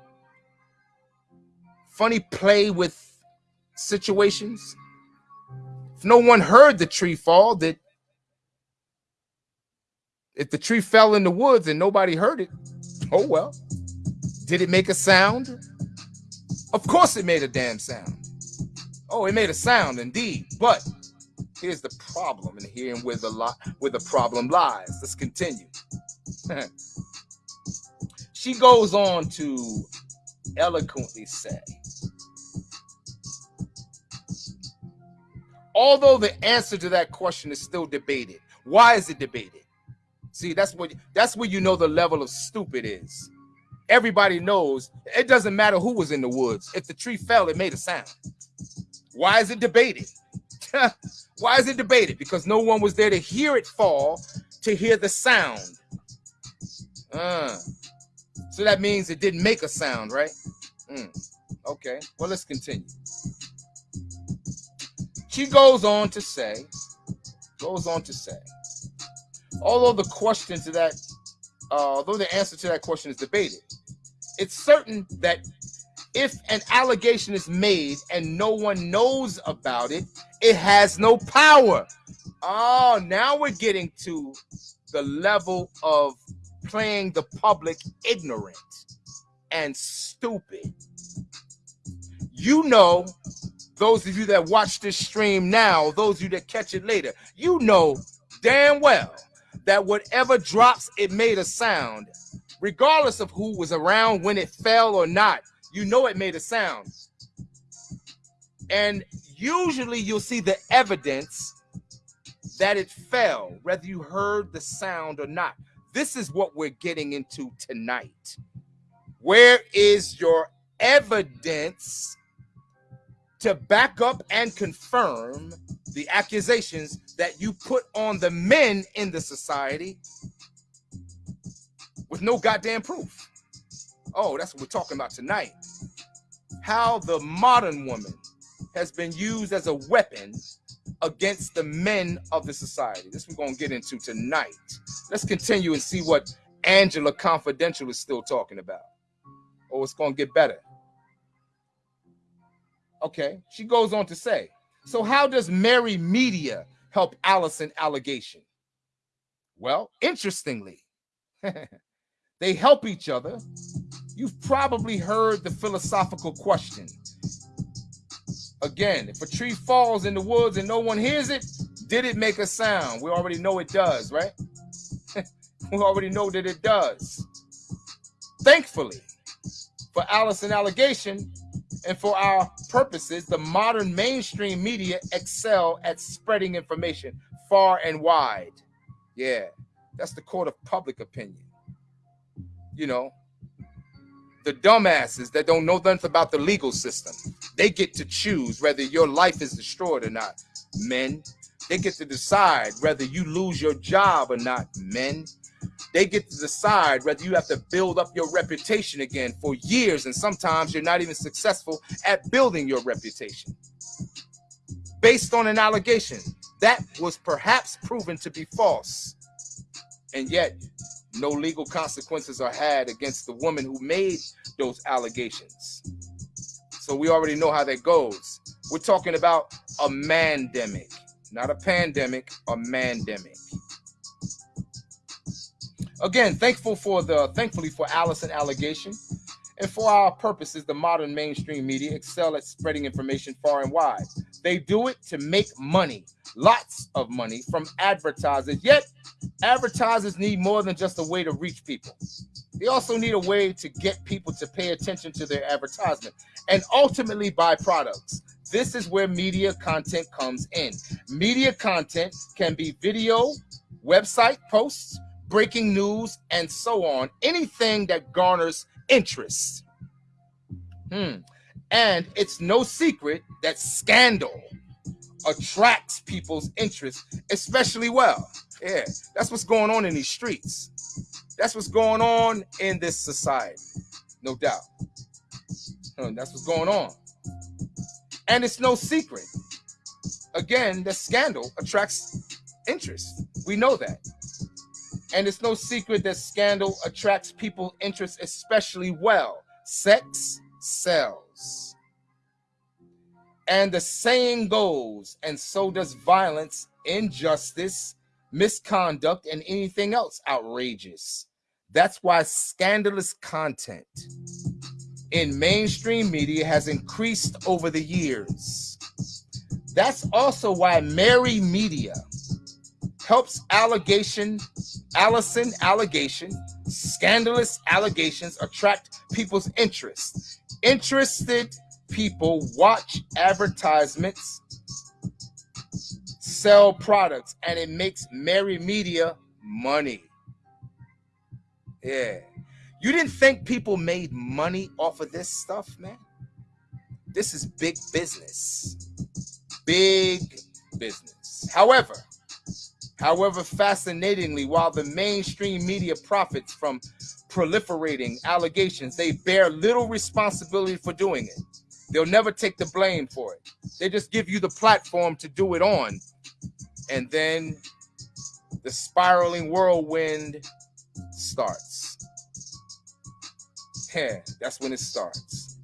[SPEAKER 1] funny play with situations? If no one heard the tree fall, that if the tree fell in the woods and nobody heard it, oh well. Did it make a sound? Of course it made a damn sound. Oh, it made a sound indeed. But here's the problem, and here where the lot where the problem lies. Let's continue. she goes on to eloquently say, although the answer to that question is still debated. Why is it debated? See, that's what that's where you know the level of stupid is. Everybody knows it doesn't matter who was in the woods. If the tree fell, it made a sound. Why is it debated? Why is it debated? Because no one was there to hear it fall, to hear the sound. Uh, so that means it didn't make a sound, right? Mm, okay, well, let's continue. She goes on to say, goes on to say, although the question to that, uh, although the answer to that question is debated, it's certain that if an allegation is made and no one knows about it, it has no power. Oh, now we're getting to the level of playing the public ignorant and stupid. You know, those of you that watch this stream now, those of you that catch it later, you know damn well that whatever drops, it made a sound, regardless of who was around when it fell or not you know it made a sound. And usually you'll see the evidence that it fell, whether you heard the sound or not. This is what we're getting into tonight. Where is your evidence to back up and confirm the accusations that you put on the men in the society with no goddamn proof? Oh, that's what we're talking about tonight. How the modern woman has been used as a weapon against the men of the society. This we're to get into tonight. Let's continue and see what Angela Confidential is still talking about. Oh, it's to get better. Okay, she goes on to say, so how does Mary Media help Allison allegation? Well, interestingly, they help each other You've probably heard the philosophical question. Again, if a tree falls in the woods and no one hears it, did it make a sound? We already know it does, right? we already know that it does. Thankfully, for Allison allegation and for our purposes, the modern mainstream media excel at spreading information far and wide. Yeah, that's the court of public opinion. You know, the dumbasses that don't know nothing about the legal system. They get to choose whether your life is destroyed or not. Men, they get to decide whether you lose your job or not. Men, they get to decide whether you have to build up your reputation again for years, and sometimes you're not even successful at building your reputation. Based on an allegation that was perhaps proven to be false, and yet no legal consequences are had against the woman who made those allegations. So we already know how that goes. We're talking about a mandemic, not a pandemic, a mandemic. Again, thankful for the thankfully for Allison allegation. And for our purposes, the modern mainstream media excel at spreading information far and wide. They do it to make money, lots of money from advertisers. Yet, advertisers need more than just a way to reach people. They also need a way to get people to pay attention to their advertisement and ultimately buy products. This is where media content comes in. Media content can be video, website posts, breaking news, and so on. Anything that garners interest. Hmm. And it's no secret that scandal attracts people's interest, especially well. Yeah, that's what's going on in these streets. That's what's going on in this society, no doubt. That's what's going on. And it's no secret. Again, the scandal attracts interest. We know that. And it's no secret that scandal attracts people's interest especially well. Sex sells. And the saying goes, and so does violence, injustice, misconduct, and anything else outrageous. That's why scandalous content in mainstream media has increased over the years. That's also why Mary Media helps allegation, Allison allegation, scandalous allegations attract people's interest. Interested people watch advertisements, sell products, and it makes Mary Media money. Yeah. You didn't think people made money off of this stuff, man? This is big business. Big business. However, However, fascinatingly, while the mainstream media profits from proliferating allegations, they bear little responsibility for doing it. They'll never take the blame for it. They just give you the platform to do it on. And then the spiraling whirlwind starts. Yeah, that's when it starts.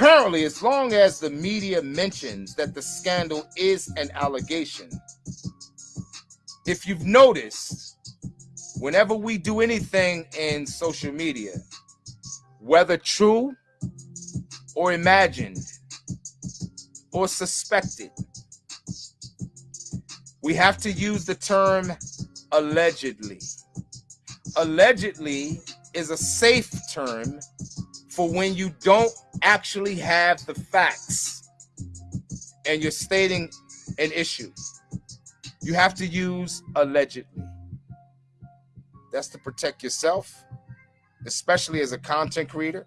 [SPEAKER 1] Apparently, as long as the media mentions that the scandal is an allegation, if you've noticed, whenever we do anything in social media, whether true or imagined or suspected, we have to use the term allegedly. Allegedly is a safe term for when you don't actually have the facts and you're stating an issue. You have to use allegedly. That's to protect yourself, especially as a content creator.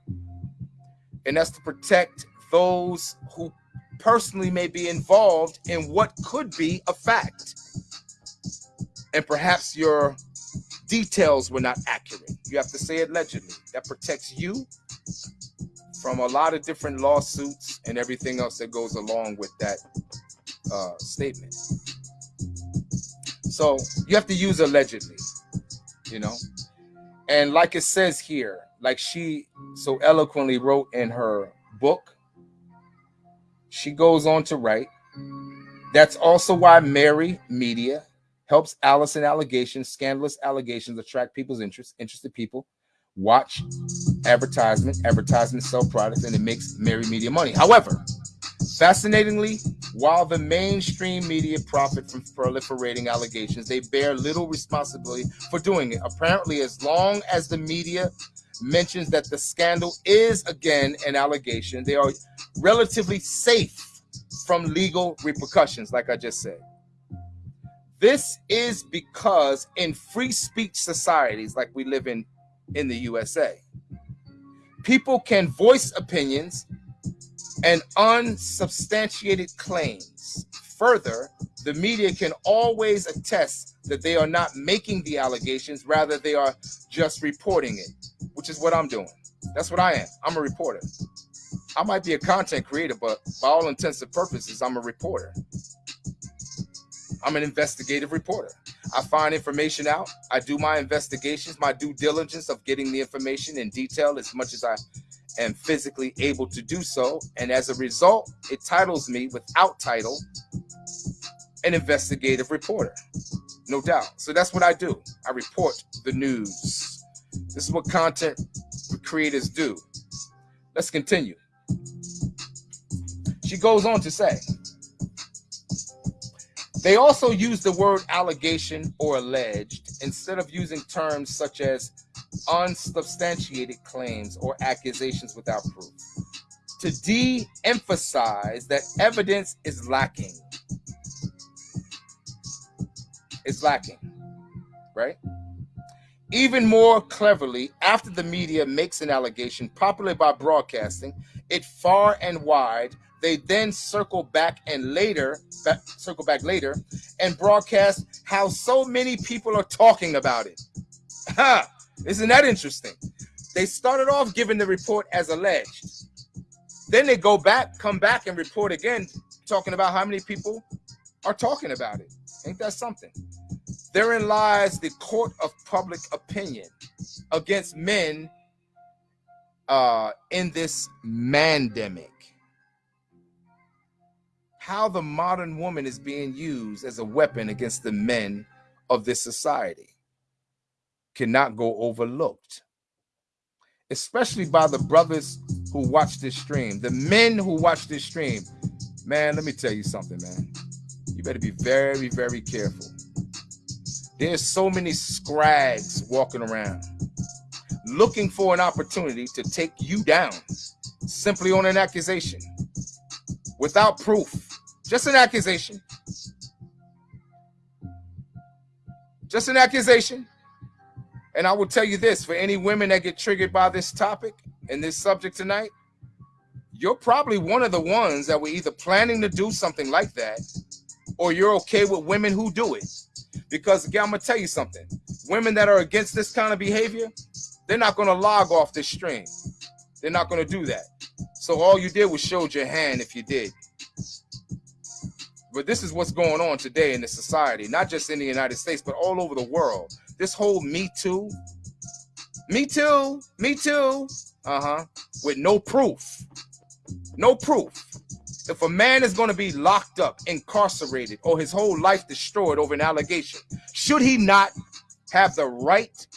[SPEAKER 1] And that's to protect those who personally may be involved in what could be a fact. And perhaps your details were not accurate. You have to say it allegedly. That protects you from a lot of different lawsuits and everything else that goes along with that uh, statement. So you have to use allegedly, you know. And like it says here, like she so eloquently wrote in her book, she goes on to write, that's also why Mary Media helps Allison allegations, scandalous allegations attract people's interest, interested people watch advertisement, advertisement sell products, and it makes Mary Media money. However, fascinatingly, while the mainstream media profit from proliferating allegations, they bear little responsibility for doing it. Apparently, as long as the media mentions that the scandal is again an allegation, they are relatively safe from legal repercussions, like I just said. This is because in free speech societies like we live in in the USA. People can voice opinions and unsubstantiated claims. Further, the media can always attest that they are not making the allegations, rather, they are just reporting it, which is what I'm doing. That's what I am. I'm a reporter. I might be a content creator, but by all intents and purposes, I'm a reporter. I'm an investigative reporter. I find information out. I do my investigations, my due diligence of getting the information in detail as much as I am physically able to do so. And as a result, it titles me without title an investigative reporter. No doubt. So that's what I do. I report the news. This is what content creators do. Let's continue. She goes on to say, they also use the word allegation or alleged instead of using terms such as unsubstantiated claims or accusations without proof to de emphasize that evidence is lacking. It's lacking, right? Even more cleverly, after the media makes an allegation, popularly by broadcasting it far and wide, they then circle back and later, back, circle back later, and broadcast how so many people are talking about it. Ha! Isn't that interesting? They started off giving the report as alleged. Then they go back, come back, and report again, talking about how many people are talking about it. Ain't that something? Therein lies the court of public opinion against men uh, in this mandemic. How the modern woman is being used as a weapon against the men of this society cannot go overlooked, especially by the brothers who watch this stream, the men who watch this stream. Man, let me tell you something, man. You better be very, very careful there's so many scrags walking around looking for an opportunity to take you down simply on an accusation without proof. Just an accusation. Just an accusation. And I will tell you this for any women that get triggered by this topic and this subject tonight, you're probably one of the ones that were either planning to do something like that or you're okay with women who do it. Because again, I'm gonna tell you something. Women that are against this kind of behavior, they're not gonna log off this stream. They're not gonna do that. So all you did was showed your hand if you did. But this is what's going on today in the society, not just in the United States, but all over the world. This whole Me Too, Me Too, Me Too, uh-huh, with no proof. No proof. If a man is going to be locked up, incarcerated, or his whole life destroyed over an allegation, should he not have the right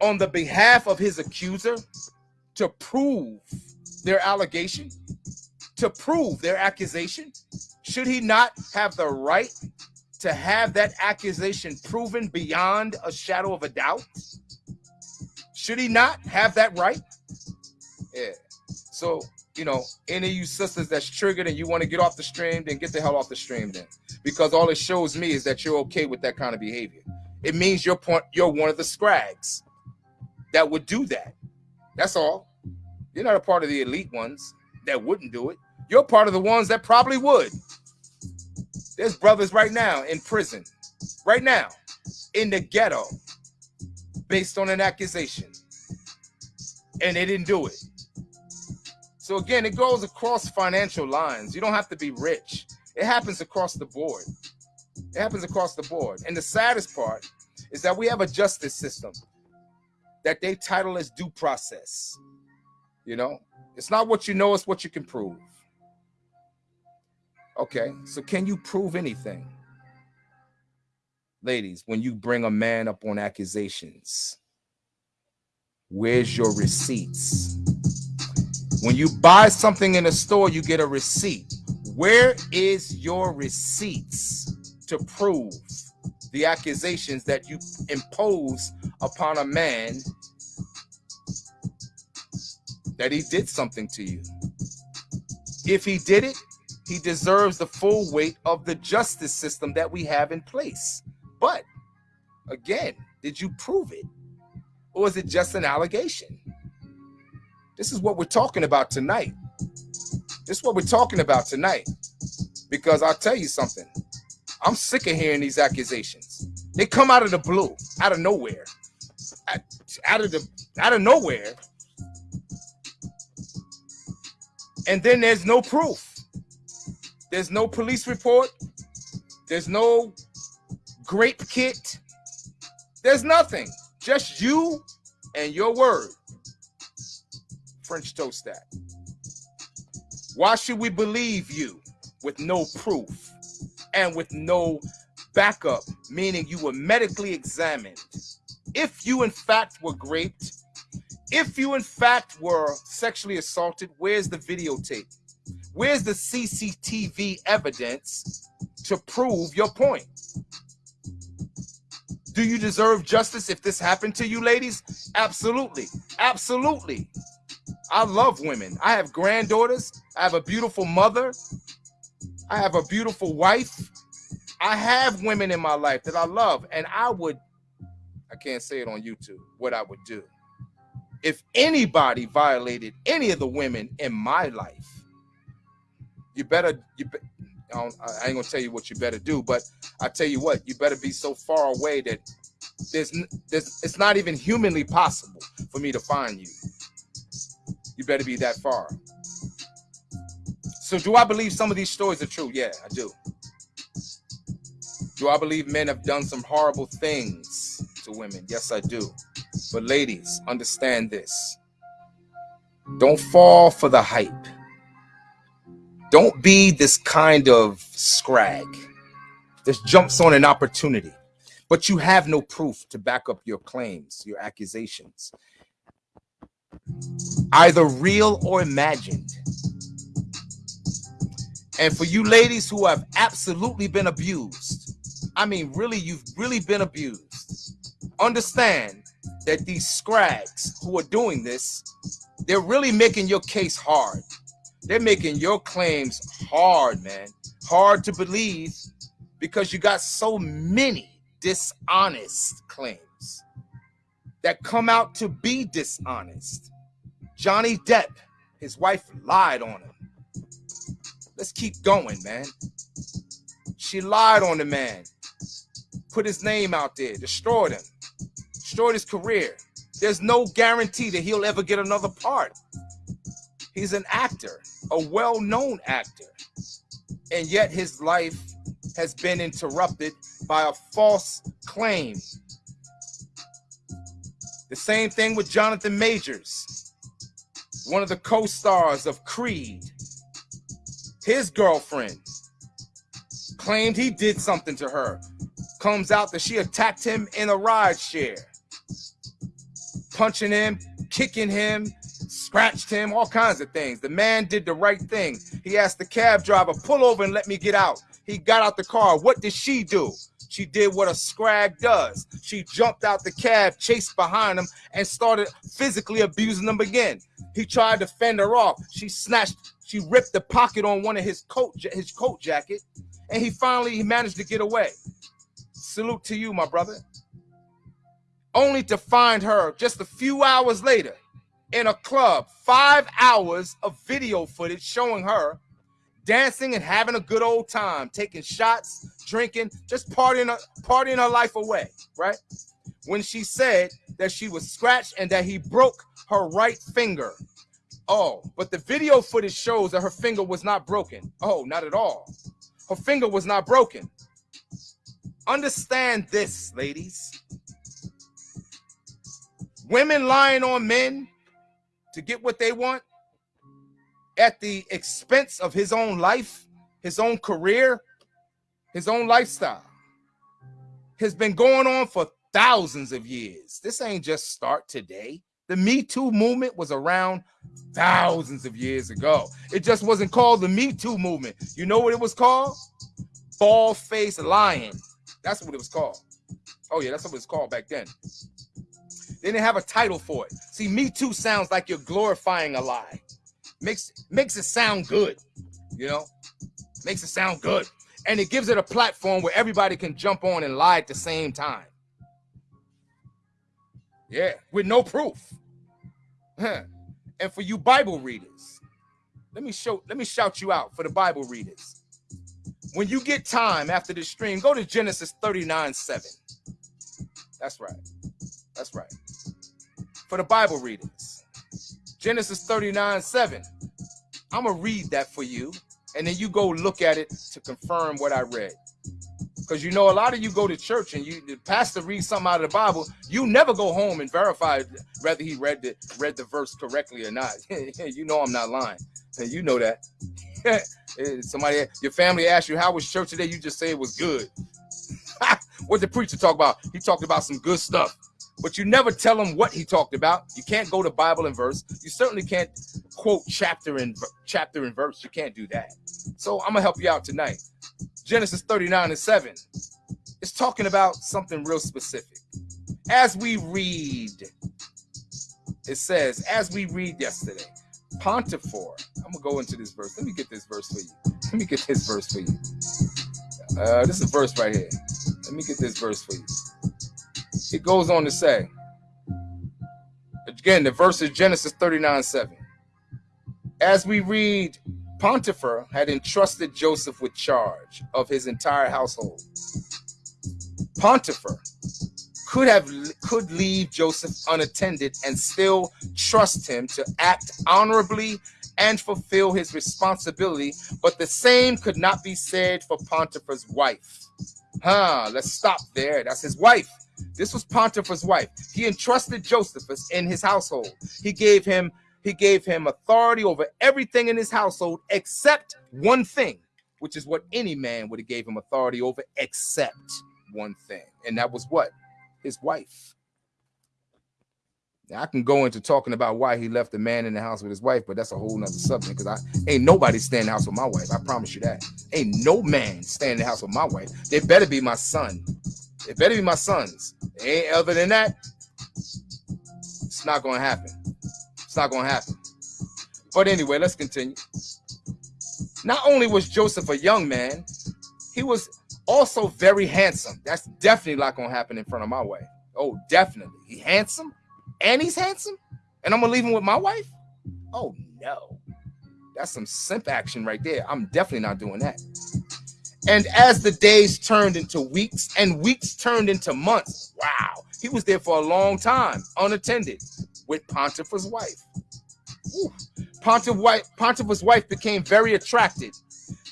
[SPEAKER 1] on the behalf of his accuser to prove their allegation, to prove their accusation? Should he not have the right to have that accusation proven beyond a shadow of a doubt? Should he not have that right? Yeah. So you know, any of you sisters that's triggered and you want to get off the stream, then get the hell off the stream then. Because all it shows me is that you're okay with that kind of behavior. It means you're point you're one of the scrags that would do that. That's all. You're not a part of the elite ones that wouldn't do it. You're part of the ones that probably would. There's brothers right now in prison, right now, in the ghetto, based on an accusation. And they didn't do it. So again, it goes across financial lines. You don't have to be rich. It happens across the board. It happens across the board. And the saddest part is that we have a justice system that they title as due process. You know, it's not what you know, it's what you can prove. Okay, so can you prove anything? Ladies, when you bring a man up on accusations, where's your receipts? When you buy something in a store, you get a receipt. Where is your receipts to prove the accusations that you impose upon a man that he did something to you? If he did it, he deserves the full weight of the justice system that we have in place. But again, did you prove it? Or is it just an allegation? This is what we're talking about tonight. This is what we're talking about tonight. Because I'll tell you something. I'm sick of hearing these accusations. They come out of the blue, out of nowhere. Out of the out of nowhere. And then there's no proof. There's no police report. There's no rape kit. There's nothing. Just you and your word. French toast that. Why should we believe you with no proof and with no backup, meaning you were medically examined. If you in fact were raped, if you in fact were sexually assaulted, where's the videotape? Where's the CCTV evidence to prove your point? Do you deserve justice if this happened to you, ladies? Absolutely. Absolutely. I love women. I have granddaughters. I have a beautiful mother. I have a beautiful wife. I have women in my life that I love. And I would, I can't say it on YouTube, what I would do. If anybody violated any of the women in my life, you better, you be, I, I ain't gonna tell you what you better do, but I tell you what, you better be so far away that there's, there's, it's not even humanly possible for me to find you. You better be that far. So, do I believe some of these stories are true? Yeah, I do. Do I believe men have done some horrible things to women? Yes, I do. But, ladies, understand this don't fall for the hype. Don't be this kind of scrag that jumps on an opportunity, but you have no proof to back up your claims, your accusations, either real or imagined. And for you ladies who have absolutely been abused, I mean, really, you've really been abused, understand that these scrags who are doing this, they're really making your case hard. They're making your claims hard, man. Hard to believe because you got so many dishonest claims that come out to be dishonest. Johnny Depp, his wife lied on him. Let's keep going, man. She lied on the man, put his name out there, destroyed him, destroyed his career. There's no guarantee that he'll ever get another part. He's an actor, a well known actor. And yet his life has been interrupted by a false claim. The same thing with Jonathan Majors, one of the co stars of Creed. His girlfriend claimed he did something to her. Comes out that she attacked him in a ride share, punching him, kicking him, scratched him, all kinds of things. The man did the right thing. He asked the cab driver, pull over and let me get out. He got out the car. What did she do? She did what a scrag does. She jumped out the cab, chased behind him, and started physically abusing him again. He tried to fend her off. She snatched, she ripped the pocket on one of his coat, his coat jacket, and he finally he managed to get away. Salute to you, my brother. Only to find her just a few hours later in a club, five hours of video footage showing her dancing and having a good old time, taking shots, drinking, just partying, partying her life away, right? When she said that she was scratched and that he broke her right finger. Oh, but the video footage shows that her finger was not broken. Oh, not at all. Her finger was not broken. Understand this, ladies. Women lying on men to get what they want at the expense of his own life, his own career, his own lifestyle has been going on for thousands of years. This ain't just start today. The Me Too movement was around thousands of years ago. It just wasn't called the Me Too movement. You know what it was called? Bald face lion. That's what it was called. Oh, yeah, that's what it was called back then. They didn't have a title for it. See, Me Too sounds like you're glorifying a lie. Makes makes it sound good, you know, makes it sound good. And it gives it a platform where everybody can jump on and lie at the same time. Yeah, with no proof. and for you Bible readers, let me show, let me shout you out for the Bible readers. When you get time after the stream, go to Genesis 39 7. That's right. That's right for the Bible readings. Genesis 39 7. I'm to read that for you, and then you go look at it to confirm what I read. Because you know, a lot of you go to church and you the pastor reads something out of the Bible, you never go home and verify whether he read the read the verse correctly or not. you know I'm not lying. And you know that. Eh, somebody, your family asked you how was church today. You just say it was good. what the preacher talk about? He talked about some good stuff, but you never tell them what he talked about. You can't go to Bible and verse. You certainly can't quote chapter and chapter and verse. You can't do that. So I'm gonna help you out tonight. Genesis 39 and 7. It's talking about something real specific. As we read, it says, as we read yesterday, Potiphar. I'm gonna go into this verse. Let me get this verse for you. Let me get this verse for you. Uh, this is a verse right here. Let me get this verse for you. It goes on to say, again, the verse is Genesis 39 7. As we read, Potiphar had entrusted Joseph with charge of his entire household. Potiphar could have could leave Joseph unattended and still trust him to act honorably and fulfill his responsibility, but the same could not be said for Potiphar's wife. Huh, let's stop there. That's his wife. This was Potiphar's wife. He entrusted Josephus in his household. He gave him he gave him authority over everything in his household except one thing, which is what any man would have gave him authority over except one thing. And that was what? his wife. Now, I can go into talking about why he left the man in the house with his wife, but that's a whole nother subject because I ain't nobody stay in the house with my wife. I promise you that. Ain't no man stay in the house with my wife. They better be my son. It better be my sons. Ain't other than that, it's not gonna happen. It's not gonna happen. But anyway, let's continue. Not only was Joseph a young man, he was also very handsome. That's definitely not gonna happen in front of my wife. Oh, definitely. He handsome and he's handsome, and I'm gonna leave him with my wife. Oh no, that's some simp action right there. I'm definitely not doing that. And as the days turned into weeks and weeks turned into months, wow, he was there for a long time, unattended, with Potiphar's wife. Potiphar's wife became very attracted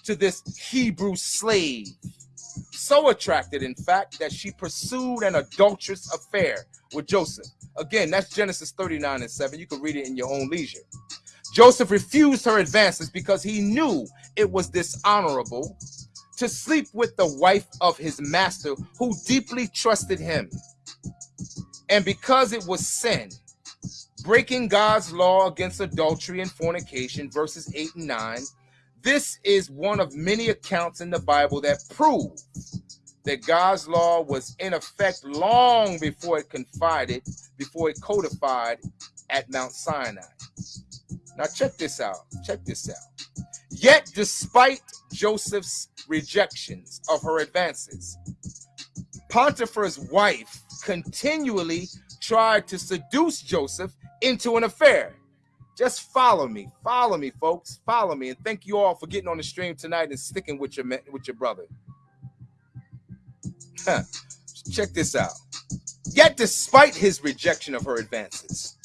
[SPEAKER 1] to this Hebrew slave so attracted, in fact, that she pursued an adulterous affair with Joseph. Again, that's Genesis 39 and 7. You can read it in your own leisure. Joseph refused her advances because he knew it was dishonorable to sleep with the wife of his master who deeply trusted him. And because it was sin, breaking God's law against adultery and fornication, verses 8 and 9, this is one of many accounts in the Bible that prove that God's law was in effect long before it confided, before it codified at Mount Sinai. Now check this out. Check this out. Yet, despite Joseph's rejections of her advances, Potiphar's wife continually tried to seduce Joseph into an affair. Just follow me, follow me, folks, follow me, and thank you all for getting on the stream tonight and sticking with your with your brother. Check this out. Yet, despite his rejection of her advances,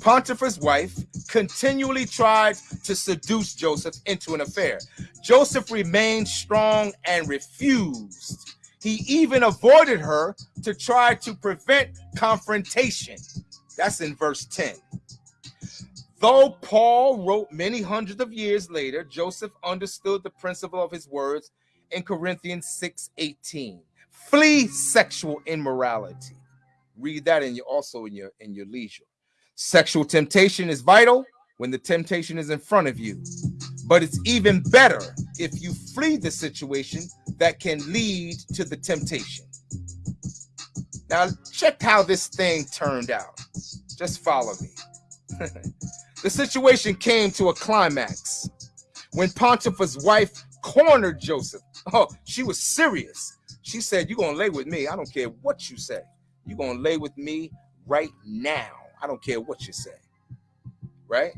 [SPEAKER 1] Potiphar's wife continually tried to seduce Joseph into an affair. Joseph remained strong and refused. He even avoided her to try to prevent confrontation. That's in verse 10. Though Paul wrote many hundreds of years later, Joseph understood the principle of his words in Corinthians 6:18. Flee sexual immorality. Read that in your also in your in your leisure. Sexual temptation is vital when the temptation is in front of you. But it's even better if you flee the situation that can lead to the temptation. Now, check how this thing turned out. Just follow me. The situation came to a climax when Potiphar's wife cornered Joseph. Oh, she was serious. She said, You're going to lay with me. I don't care what you say. You're going to lay with me right now. I don't care what you say. Right?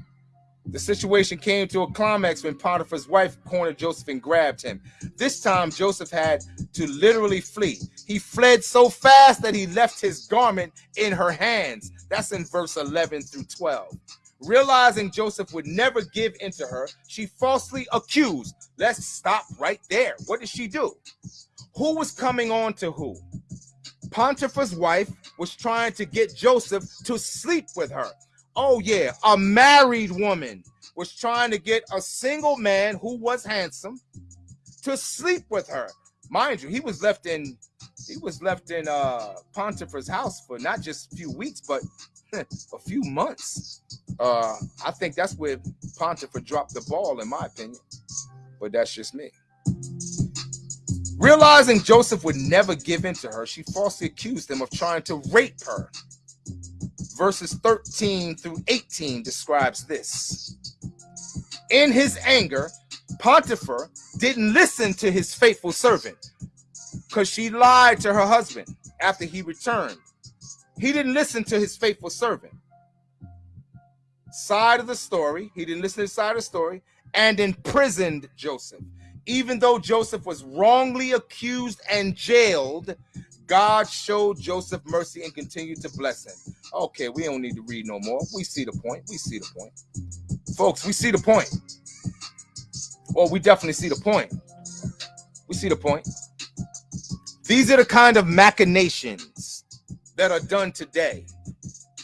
[SPEAKER 1] The situation came to a climax when Potiphar's wife cornered Joseph and grabbed him. This time, Joseph had to literally flee. He fled so fast that he left his garment in her hands. That's in verse 11 through 12. Realizing Joseph would never give in to her, she falsely accused. Let's stop right there. What did she do? Who was coming on to who? Potiphar's wife was trying to get Joseph to sleep with her. Oh, yeah, a married woman was trying to get a single man who was handsome to sleep with her. Mind you, he was left in he was left in uh Potiphar's house for not just a few weeks, but a few months. Uh I think that's where Potiphar dropped the ball, in my opinion. But that's just me. Realizing Joseph would never give in to her, she falsely accused him of trying to rape her. Verses 13 through 18 describes this. In his anger, Potiphar didn't listen to his faithful servant because she lied to her husband after he returned. He didn't listen to his faithful servant. Side of the story, he didn't listen to the side of the story and imprisoned Joseph. Even though Joseph was wrongly accused and jailed, God showed Joseph mercy and continued to bless him. Okay, we don't need to read no more. We see the point. We see the point. Folks, we see the point. Well, we definitely see the point. We see the point. These are the kind of machinations that are done today.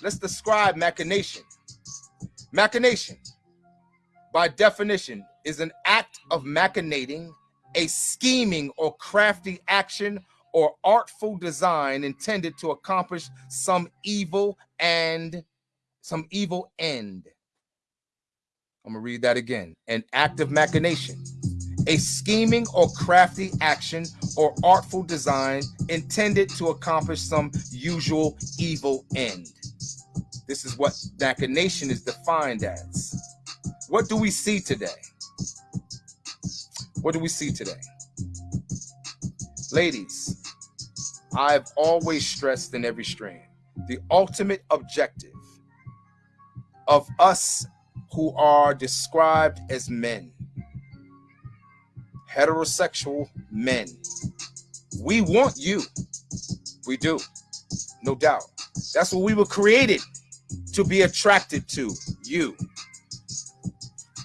[SPEAKER 1] Let's describe machination. Machination, by definition, is an act of machinating, a scheming or crafty action or artful design intended to accomplish some evil and some evil end. I'm gonna read that again. An act of machination, a scheming or crafty action or artful design intended to accomplish some usual evil end. This is what machination is defined as. What do we see today? What do we see today? Ladies, I've always stressed in every stream the ultimate objective of us who are described as men, heterosexual men. We want you. We do, no doubt. That's what we were created to be attracted to you.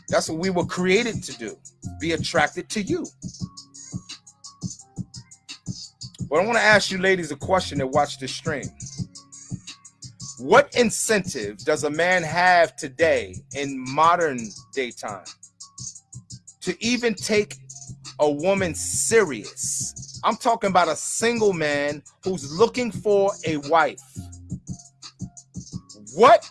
[SPEAKER 1] That's what we were created to do be attracted to you. But I want to ask you ladies a question that watch this stream. What incentive does a man have today in modern daytime to even take a woman serious? I'm talking about a single man who's looking for a wife. What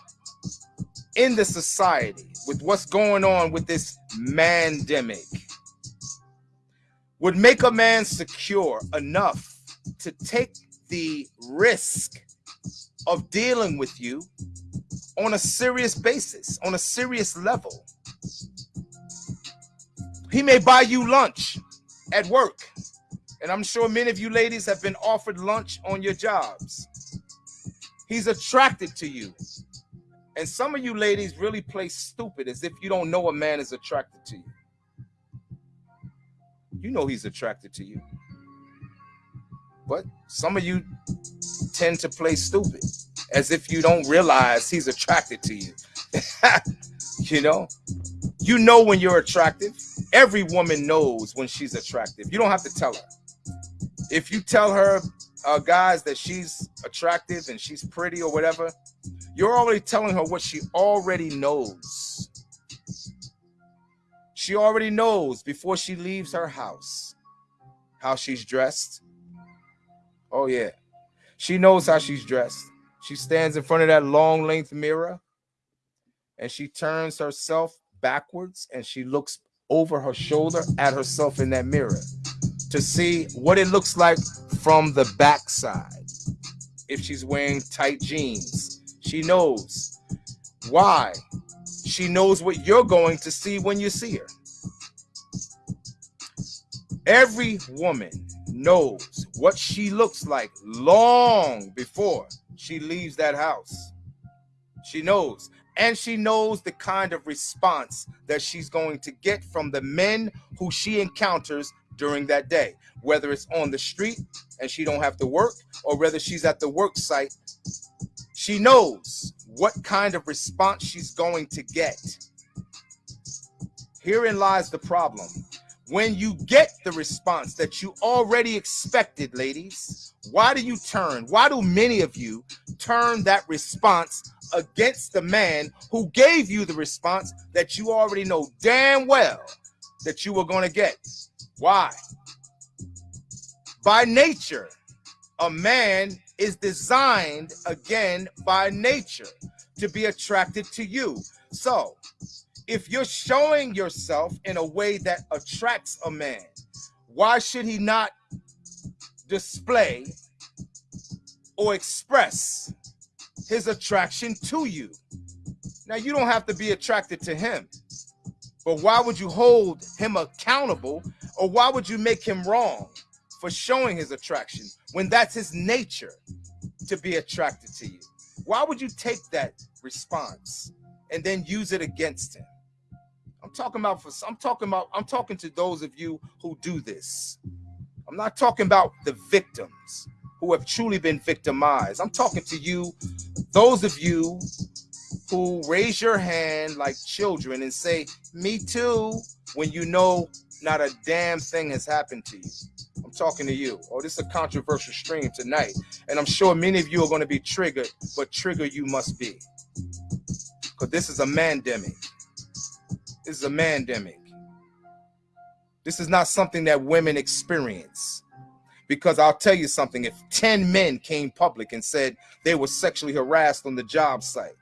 [SPEAKER 1] in the society with what's going on with this mandemic would make a man secure enough to take the risk of dealing with you on a serious basis, on a serious level. He may buy you lunch at work. And I'm sure many of you ladies have been offered lunch on your jobs. He's attracted to you. And some of you ladies really play stupid as if you don't know a man is attracted to you. You know he's attracted to you. But some of you tend to play stupid as if you don't realize he's attracted to you. you know, you know when you're attractive. Every woman knows when she's attractive. You don't have to tell her. If you tell her, uh, guys, that she's attractive and she's pretty or whatever, you're already telling her what she already knows. She already knows before she leaves her house how she's dressed. Oh, yeah. She knows how she's dressed. She stands in front of that long length mirror and she turns herself backwards and she looks over her shoulder at herself in that mirror to see what it looks like from the backside. If she's wearing tight jeans, she knows. Why? She knows what you're going to see when you see her. Every woman knows what she looks like long before she leaves that house. She knows. And she knows the kind of response that she's going to get from the men who she encounters during that day, whether it's on the street and she don't have to work, or whether she's at the work site she knows what kind of response she's going to get. Herein lies the problem. when you get the response that you already expected, ladies, why do you turn? Why do many of you turn that response against the man who gave you the response that you already know damn well that you were going to get? Why? By nature, a man is designed again by nature to be attracted to you. So, if you're showing yourself in a way that attracts a man, why should he not display or express his attraction to you? Now, you don't have to be attracted to him, but why would you hold him accountable or why would you make him wrong for showing his attraction when that's his nature to be attracted to you? Why would you take that response and then use it against him? I'm talking about for I'm talking about I'm talking to those of you who do this. I'm not talking about the victims who have truly been victimized. I'm talking to you, those of you who raise your hand like children and say, Me too, when you know not a damn thing has happened to you. I'm talking to you. Oh, this is a controversial stream tonight. And I'm sure many of you are going to be triggered, but trigger you must be. Because this is a mandemic. This is a mandemic. This is not something that women experience. Because I'll tell you something, if 10 men came public and said they were sexually harassed on the job site,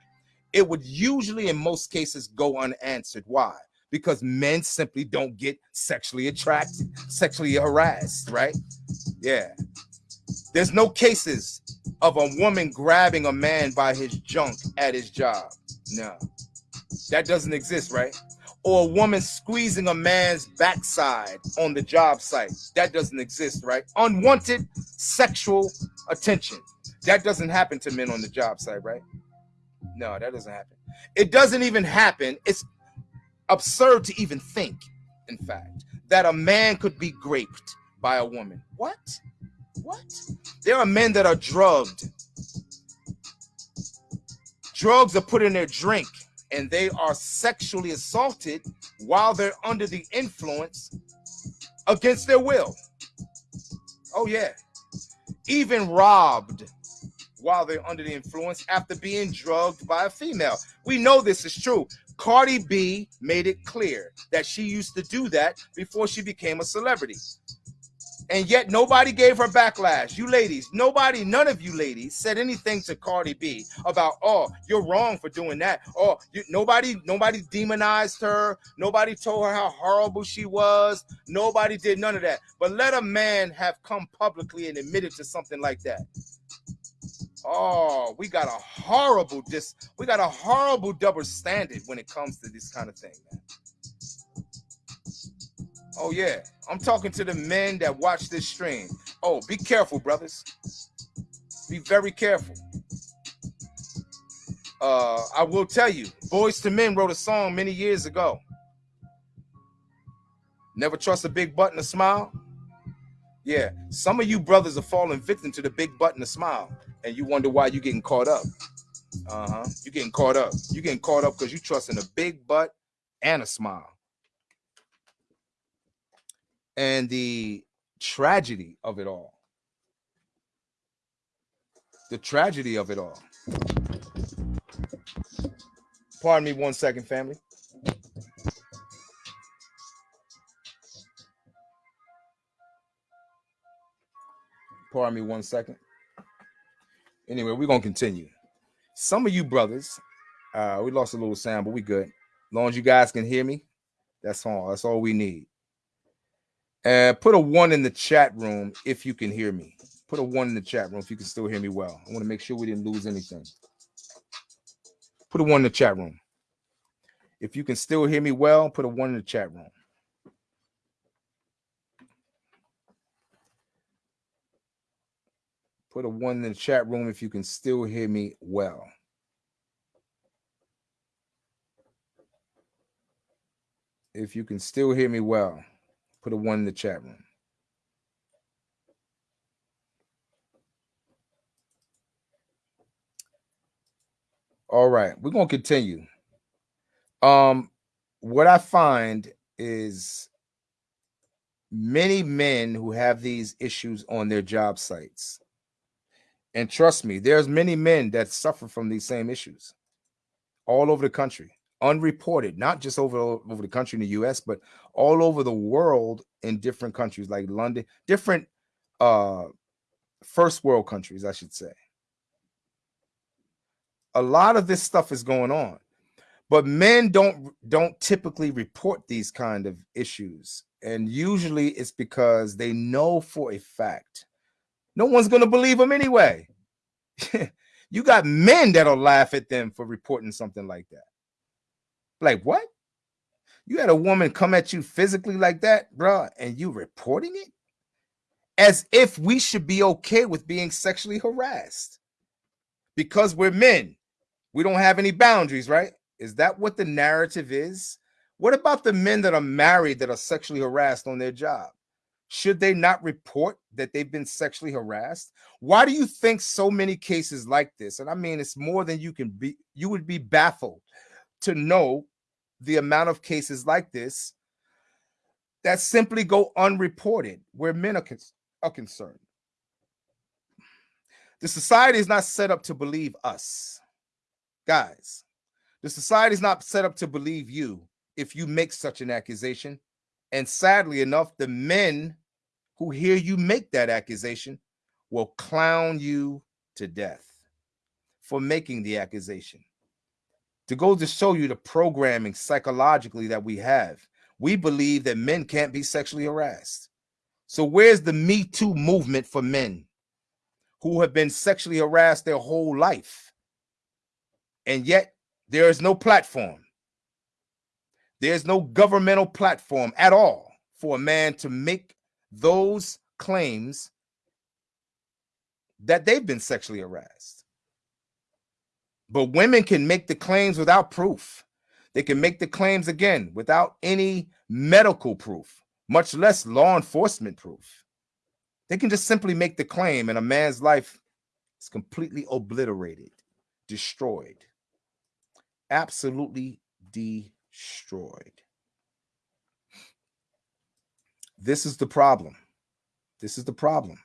[SPEAKER 1] it would usually, in most cases, go unanswered. Why? Because men simply don't get sexually attracted, sexually harassed, right? Yeah. There's no cases of a woman grabbing a man by his junk at his job. No, that doesn't exist, right? or a woman squeezing a man's backside on the job site. That doesn't exist, right? Unwanted sexual attention. That doesn't happen to men on the job site, right? No, that doesn't happen. It doesn't even happen. It's absurd to even think, in fact, that a man could be raped by a woman. What? What? There are men that are drugged. Drugs are put in their drink and they are sexually assaulted while they're under the influence against their will. Oh, yeah. Even robbed while they're under the influence after being drugged by a female. We know this is true. Cardi B made it clear that she used to do that before she became a celebrity and yet nobody gave her backlash. You ladies, nobody, none of you ladies said anything to Cardi B about, oh, you're wrong for doing that. Oh, you, nobody, nobody demonized her. Nobody told her how horrible she was. Nobody did none of that. But let a man have come publicly and admitted to something like that. Oh, we got a horrible dis, we got a horrible double standard when it comes to this kind of thing, man. Oh yeah, I'm talking to the men that watch this stream. Oh, be careful, brothers. Be very careful. Uh, I will tell you, Boyz II Men wrote a song many years ago. Never trust a big button to smile. Yeah, some of you brothers are falling victim to the big button to smile, and you wonder why you're getting caught up. Uh-huh. You're getting caught up. You're getting caught up because you trust in a big butt and a smile and the tragedy of it all. The tragedy of it all. Pardon me one second, family. Pardon me one second. Anyway, we're gonna continue. Some of you brothers, uh, we lost a little sound, but we good. As long as you guys can hear me, that's all. That's all we need. Uh, put a one in the chat room if you can hear me. Put a one in the chat room if you can still hear me well. I want to make sure we didn't lose anything. Put a one in the chat room. If you can still hear me well, put a one in the chat room. Put a one in the chat room if you can still hear me well. If you can still hear me well. Put a one in the chat room. All right, we're gonna continue. Um, what I find is many men who have these issues on their job sites. And trust me, there's many men that suffer from these same issues all over the country, unreported, not just over, over the country in the US, but all over the world in different countries like London, different uh first world countries, I should say. A lot of this stuff is going on. But men don't don't typically report these kind of issues and usually it's because they know for a fact no one's going to believe them anyway. you got men that'll laugh at them for reporting something like that. Like, what? You had a woman come at you physically like that, bro, and you reporting it? As if we should be okay with being sexually harassed because we're men. We don't have any boundaries, right? Is that what the narrative is? What about the men that are married that are sexually harassed on their job? Should they not report that they've been sexually harassed? Why do you think so many cases like this? And I mean, it's more than you can be, you would be baffled to know the amount of cases like this that simply go unreported where men are, con are concerned. The society is not set up to believe us. Guys, the society is not set up to believe you if you make such an accusation. And sadly enough, the men who hear you make that accusation will clown you to death for making the accusation. To go to show you the programming psychologically that we have, we believe that men can't be sexually harassed. So where's the Me Too movement for men who have been sexually harassed their whole life? And yet there is no platform there's no governmental platform at all for a man to make those claims that they've been sexually harassed. But women can make the claims without proof. They can make the claims again without any medical proof, much less law enforcement proof. They can just simply make the claim, and a man's life is completely obliterated, destroyed, absolutely destroyed. This is the problem. This is the problem.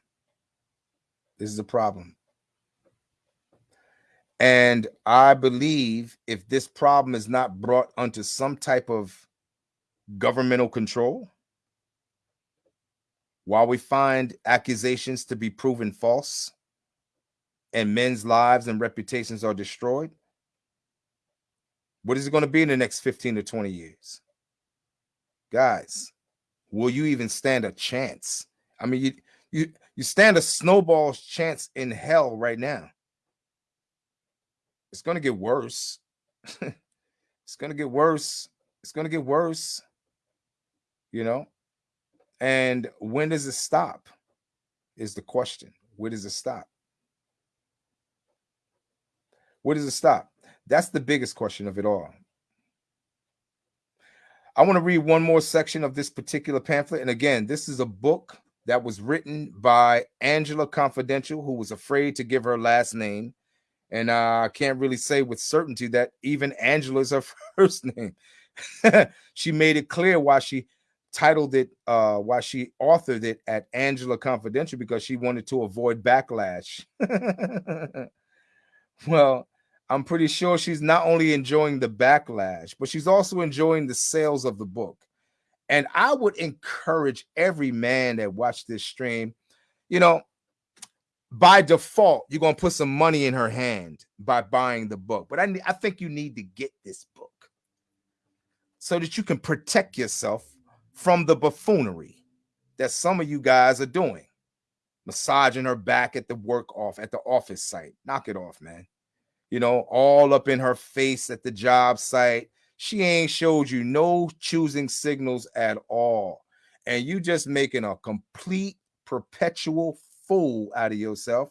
[SPEAKER 1] This is the problem. And I believe if this problem is not brought onto some type of governmental control, while we find accusations to be proven false and men's lives and reputations are destroyed, what is it going to be in the next 15 to 20 years? Guys, will you even stand a chance? I mean, you you you stand a snowball's chance in hell right now. It's to get worse. it's to get worse. It's to get worse. You know? And when does it stop? Is the question. Where does it stop? Where does it stop? That's the biggest question of it all. I want to read one more section of this particular pamphlet. And again, this is a book that was written by Angela Confidential, who was afraid to give her last name. And uh, I can't really say with certainty that even Angela is her first name. she made it clear why she titled it, uh, why she authored it at Angela Confidential, because she wanted to avoid backlash. well, I'm pretty sure she's not only enjoying the backlash, but she's also enjoying the sales of the book. And I would encourage every man that watched this stream, you know, by default, you're going to put some money in her hand by buying the book. But I, I think you need to get this book so that you can protect yourself from the buffoonery that some of you guys are doing. Massaging her back at the work off at the office site. Knock it off, man you know, all up in her face at the job site. She ain't showed you no choosing signals at all. And you just making a complete perpetual fool out of yourself.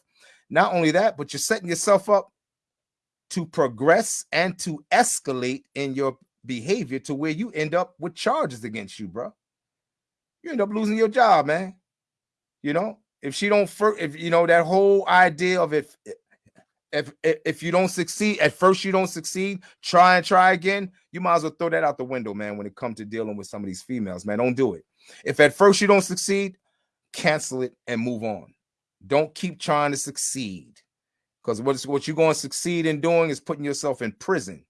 [SPEAKER 1] Not only that, but you're setting yourself up to progress and to escalate in your behavior to where you end up with charges against you, bro. You end up losing your job, man. You know, if she don't, if you know that whole idea of if if if you don't succeed at first you don't succeed try and try again You might as well throw that out the window, man, when it comes to dealing with some of these females, man. Don't do it. If at first you don't succeed, cancel it and move on. Don't keep trying to succeed. Because what, what you're going to succeed in doing is putting yourself in prison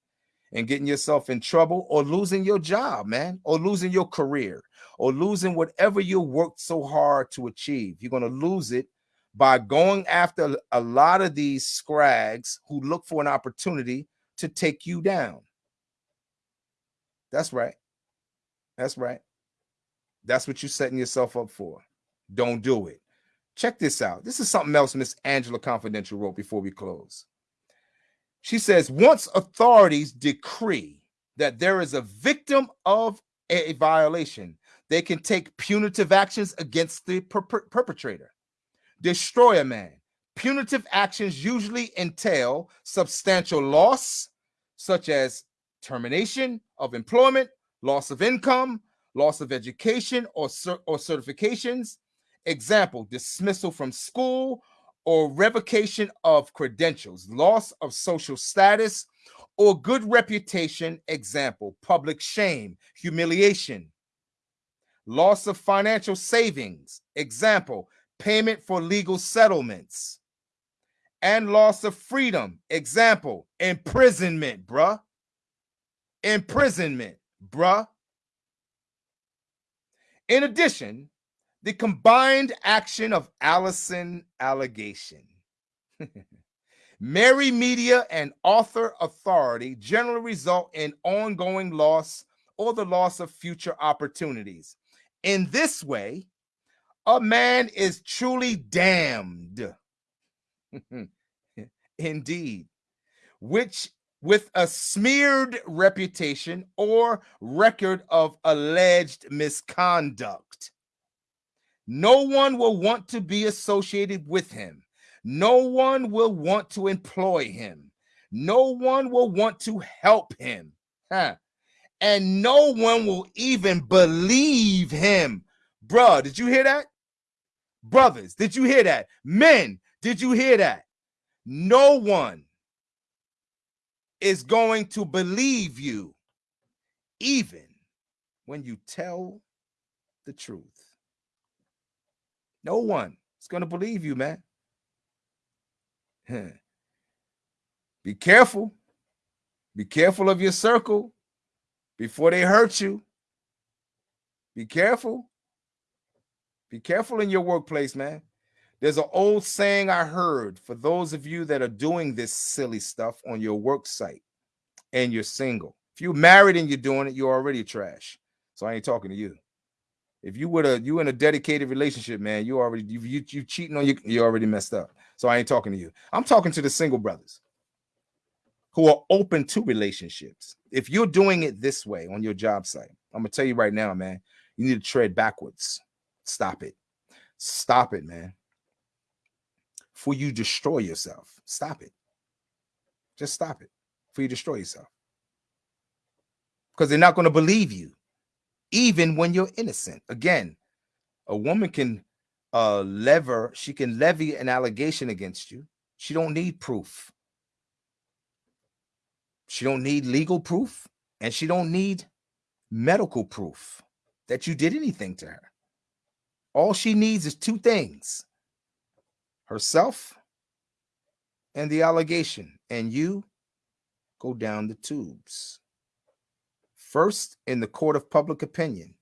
[SPEAKER 1] and getting yourself in trouble or losing your job, man, or losing your career or losing whatever you worked so hard to achieve. You're going to lose it by going after a lot of these scrags who look for an opportunity to take you down. That's right. That's right. That's what you're setting yourself up for. Don't do it. Check this out. This is something else Miss Angela Confidential wrote before we close. She says, once authorities decree that there is a victim of a violation, they can take punitive actions against the per per perpetrator. Destroy a man. Punitive actions usually entail substantial loss, such as termination of employment, loss of income, loss of education or, or certifications. Example, dismissal from school or revocation of credentials, loss of social status or good reputation. Example, public shame, humiliation, loss of financial savings. Example, payment for legal settlements, and loss of freedom. Example, imprisonment, bruh. Imprisonment, bruh. In addition, the combined action of Allison allegation, Mary Media and author authority generally result in ongoing loss or the loss of future opportunities. In this way, a man is truly damned. Indeed, which with a smeared reputation or record of alleged misconduct. No one will want to be associated with him. No one will want to employ him. No one will want to help him. Huh? And no one will even believe him. Bruh, did you hear that? Brothers, did you hear that? Men, did you hear that? No one is going to believe you, even when you tell the truth. No one is going to believe you, man. Be careful. Be careful of your circle before they hurt you. Be careful. Be careful in your workplace, man. There's an old saying I heard for those of you that are doing this silly stuff on your work site and you're single. If you're married and you're doing it, you're already trash. So I ain't talking to you. If you would have you in a dedicated relationship, man, you already you you, you cheating on you, you already messed up. So I ain't talking to you. I'm talking to the single brothers who are open to relationships. If you're doing it this way on your job site, I'm gonna tell you right now, man, you need to tread backwards. Stop it. Stop it, man. For you destroy yourself. Stop it. Just stop it For you destroy yourself. Because they're not going to believe you, even when you're innocent. Again, a woman can uh lever, she can levy an allegation against you. She don't need proof. She don't need legal proof, and she don't need medical proof that you did anything to her. All she needs is two things herself and the allegation, and you go down the tubes. First, in the court of public opinion,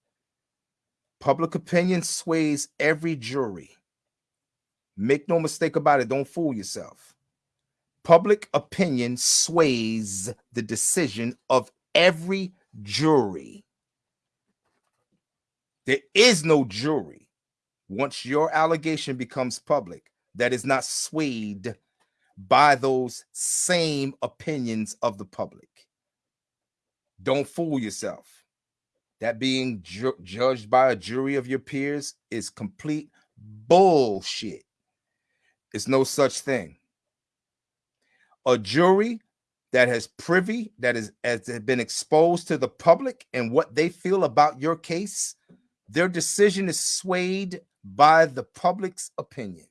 [SPEAKER 1] public opinion sways every jury. Make no mistake about it, don't fool yourself. Public opinion sways the decision of every jury. There is no jury once your allegation becomes public that is not swayed by those same opinions of the public. Don't fool yourself. That being ju judged by a jury of your peers is complete bullshit. It's no such thing. A jury that has privy, that is has been exposed to the public and what they feel about your case, their decision is swayed by the public's opinion.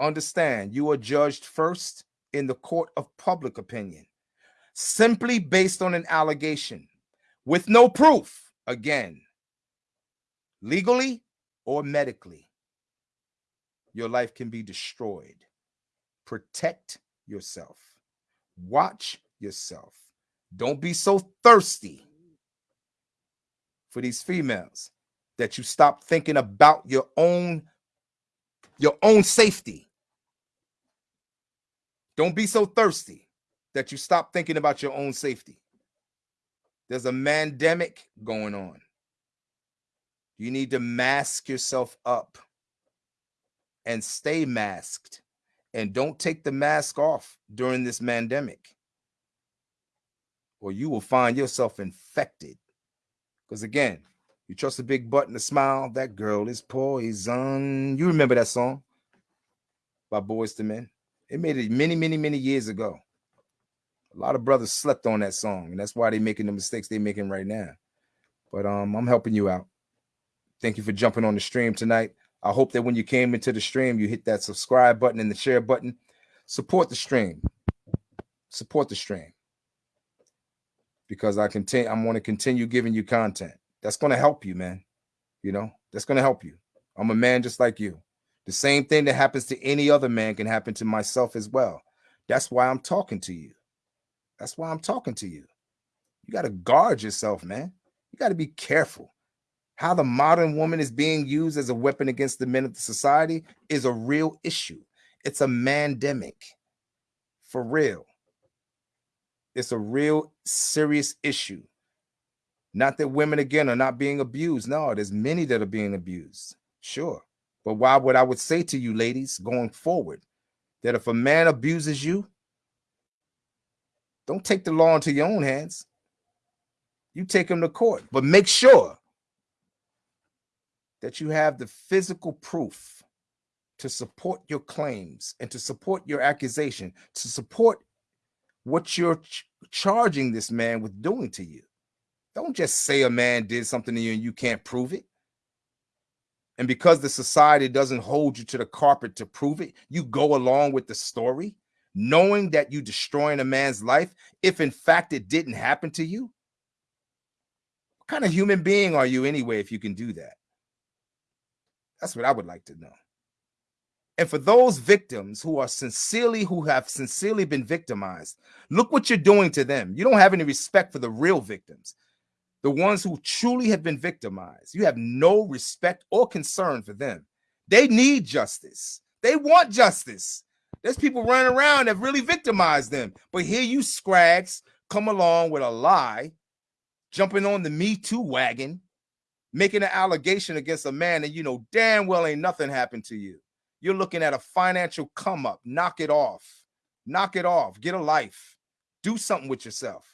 [SPEAKER 1] Understand, you are judged first in the court of public opinion. simply based on an allegation with no proof, again, legally or medically, your life can be destroyed. Protect yourself. Watch yourself. Don't be so thirsty for these females that you stop thinking about your own your own safety. Don't be so thirsty that you stop thinking about your own safety. There's a mandemic going on. You need to mask yourself up and stay masked and don't take the mask off during this pandemic or you will find yourself infected because again you trust a big butt and a smile that girl is poison you remember that song by Boyz II Men it made it many many many years ago a lot of brothers slept on that song and that's why they're making the mistakes they're making right now but um i'm helping you out thank you for jumping on the stream tonight I hope that when you came into the stream, you hit that subscribe button and the share button. Support the stream. Support the stream. Because I continue, I'm going to continue giving you content. That's going to help you, man. You know, that's going to help you. I'm a man just like you. The same thing that happens to any other man can happen to myself as well. That's why I'm talking to you. That's why I'm talking to you. You got to guard yourself, man. You got to be careful how the modern woman is being used as a weapon against the men of the society is a real issue. It's a mandemic. For real. It's a real serious issue. Not that women again are not being abused. No, there's many that are being abused. Sure. But why would I would say to you ladies going forward that if a man abuses you, don't take the law into your own hands. You take him to court, but make sure that you have the physical proof to support your claims and to support your accusation, to support what you're ch charging this man with doing to you. Don't just say a man did something to you and you can't prove it. And because the society doesn't hold you to the carpet to prove it, you go along with the story, knowing that you're destroying a man's life if in fact it didn't happen to you. What kind of human being are you anyway if you can do that? That's what I would like to know. And for those victims who are sincerely, who have sincerely been victimized, look what you're doing to them. You don't have any respect for the real victims, the ones who truly have been victimized. You have no respect or concern for them. They need justice. They want justice. There's people running around that really victimized them. But here you scrags come along with a lie, jumping on the Me Too wagon, making an allegation against a man and you know damn well ain't nothing happened to you. You're looking at a financial come up. Knock it off. Knock it off. Get a life. Do something with yourself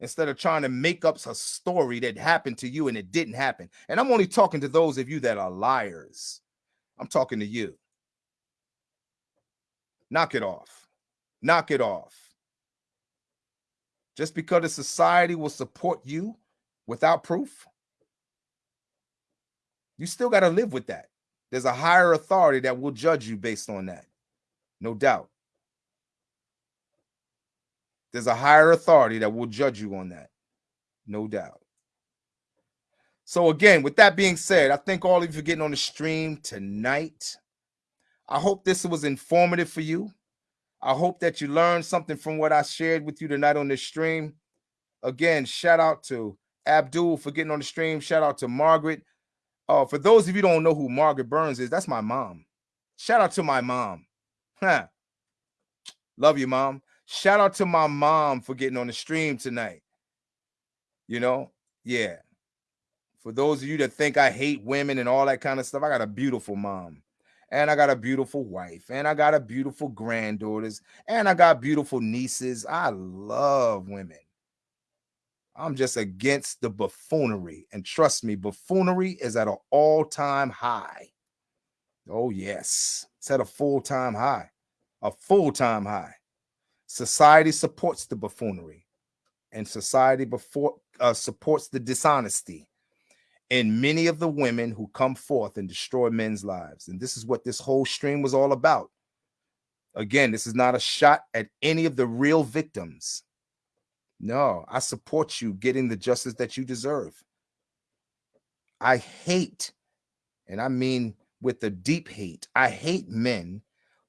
[SPEAKER 1] instead of trying to make up a story that happened to you and it didn't happen. And I'm only talking to those of you that are liars. I'm talking to you. Knock it off. Knock it off. Just because the society will support you without proof, you still got to live with that. There's a higher authority that will judge you based on that. No doubt. There's a higher authority that will judge you on that. No doubt. So, again, with that being said, I thank all of you for getting on the stream tonight. I hope this was informative for you. I hope that you learned something from what I shared with you tonight on this stream. Again, shout out to Abdul for getting on the stream. Shout out to Margaret Oh, for those of you don't know who Margaret Burns is, that's my mom. Shout out to my mom. Huh. Love you, mom. Shout out to my mom for getting on the stream tonight. You know, yeah. For those of you that think I hate women and all that kind of stuff, I got a beautiful mom. And I got a beautiful wife. And I got a beautiful granddaughters. And I got beautiful nieces. I love women. I'm just against the buffoonery. And trust me, buffoonery is at an all-time high. Oh, yes. It's at a full-time high. A full-time high. Society supports the buffoonery. And society before uh, supports the dishonesty in many of the women who come forth and destroy men's lives. And this is what this whole stream was all about. Again, this is not a shot at any of the real victims No, I support you getting the justice that you deserve. I hate, and I mean with the deep hate, I hate men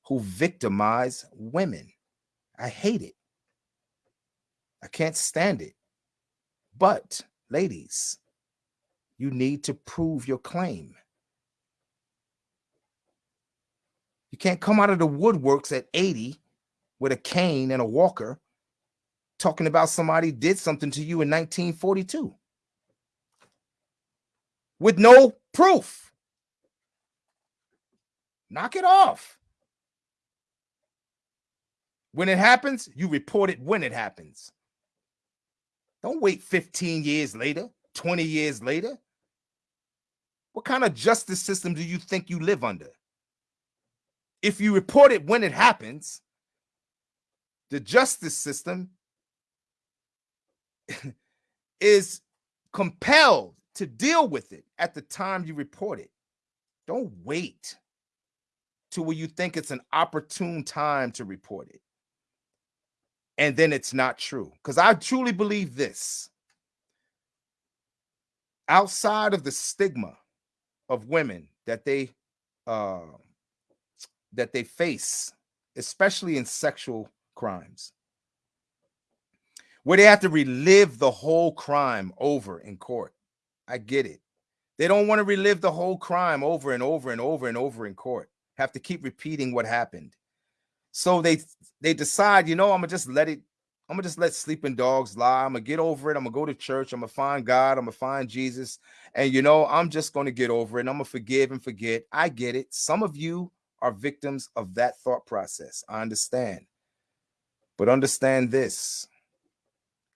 [SPEAKER 1] who victimize women. I hate it. I can't stand it. But, ladies, you need to prove your claim. You can't come out of the woodworks at 80 with a cane and a walker talking about somebody did something to you in 1942 with no proof. Knock it off. When it happens, you report it when it happens. Don't wait 15 years later, 20 years later. What kind of justice system do you think you live under? If you report it when it happens, the justice system is compelled to deal with it at the time you report it. Don't wait to where you think it's an opportune time to report it. And then it's not true. Because I truly believe this. Outside of the stigma of women that they uh, that they face, especially in sexual crimes, where they have to relive the whole crime over in court. I get it. They don't want to relive the whole crime over and over and over and over in court. Have to keep repeating what happened. So they they decide, you know, I'm gonna just let it, I'm gonna just let sleeping dogs lie. I'm gonna get over it. I'm gonna go to church. I'm gonna find God. I'm gonna find Jesus. And you know, I'm just gonna get over it. I'm gonna forgive and forget. I get it. Some of you are victims of that thought process. I understand. But understand this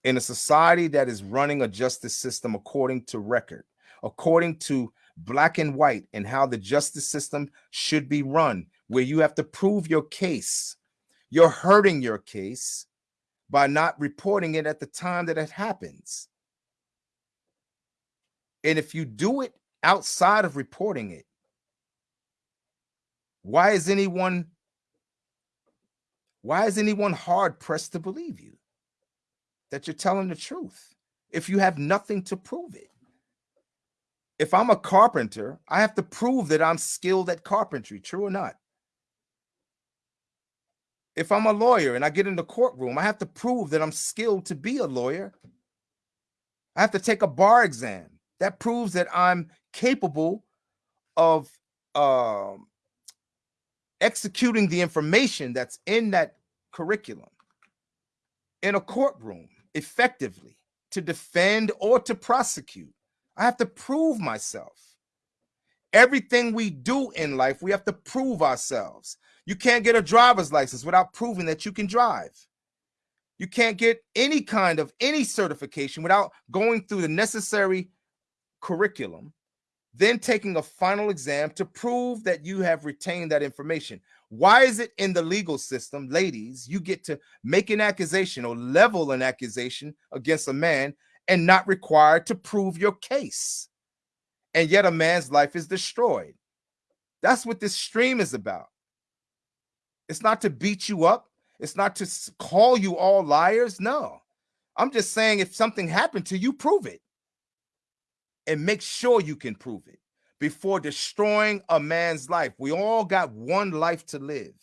[SPEAKER 1] in a society that is running a justice system according to record, according to black and white, and how the justice system should be run, where you have to prove your case, you're hurting your case by not reporting it at the time that it happens. And if you do it outside of reporting it, why is anyone why is anyone hard pressed to believe you? that you're telling the truth if you have nothing to prove it. If I'm a carpenter, I have to prove that I'm skilled at carpentry, true or not. If I'm a lawyer and I get in the courtroom, I have to prove that I'm skilled to be a lawyer. I have to take a bar exam. That proves that I'm capable of uh, executing the information that's in that curriculum in a courtroom effectively to defend or to prosecute. I have to prove myself. Everything we do in life, we have to prove ourselves. You can't get a driver's license without proving that you can drive. You can't get any kind of any certification without going through the necessary curriculum, then taking a final exam to prove that you have retained that information. Why is it in the legal system, ladies, you get to make an accusation or level an accusation against a man and not required to prove your case? And yet a man's life is destroyed. That's what this stream is about. It's not to beat you up. It's not to call you all liars. No, I'm just saying if something happened to you, prove it and make sure you can prove it before destroying a man's life. We all got one life to live,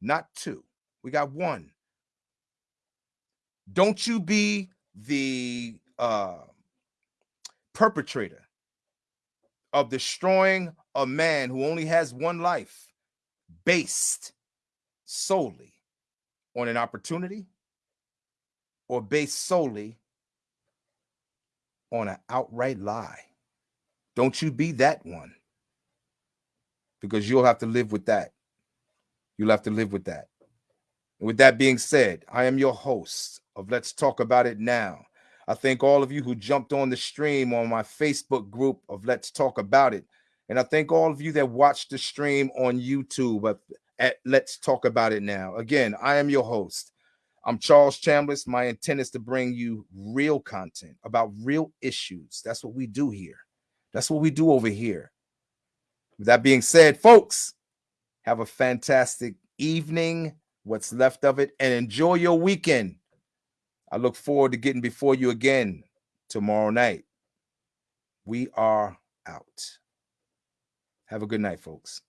[SPEAKER 1] not two. We got one. Don't you be the uh, perpetrator of destroying a man who only has one life based solely on an opportunity or based solely on an outright lie. Don't you be that one. Because you'll have to live with that. You'll have to live with that. With that being said, I am your host of Let's Talk About It Now. I thank all of you who jumped on the stream on my Facebook group of Let's Talk About It. And I thank all of you that watched the stream on YouTube at Let's Talk About It Now. Again, I am your host. I'm Charles Chambliss. My intent is to bring you real content about real issues. That's what we do here. That's what we do over here. With that being said, folks, have a fantastic evening, what's left of it, and enjoy your weekend. I look forward to getting before you again tomorrow night. We are out. Have a good night, folks.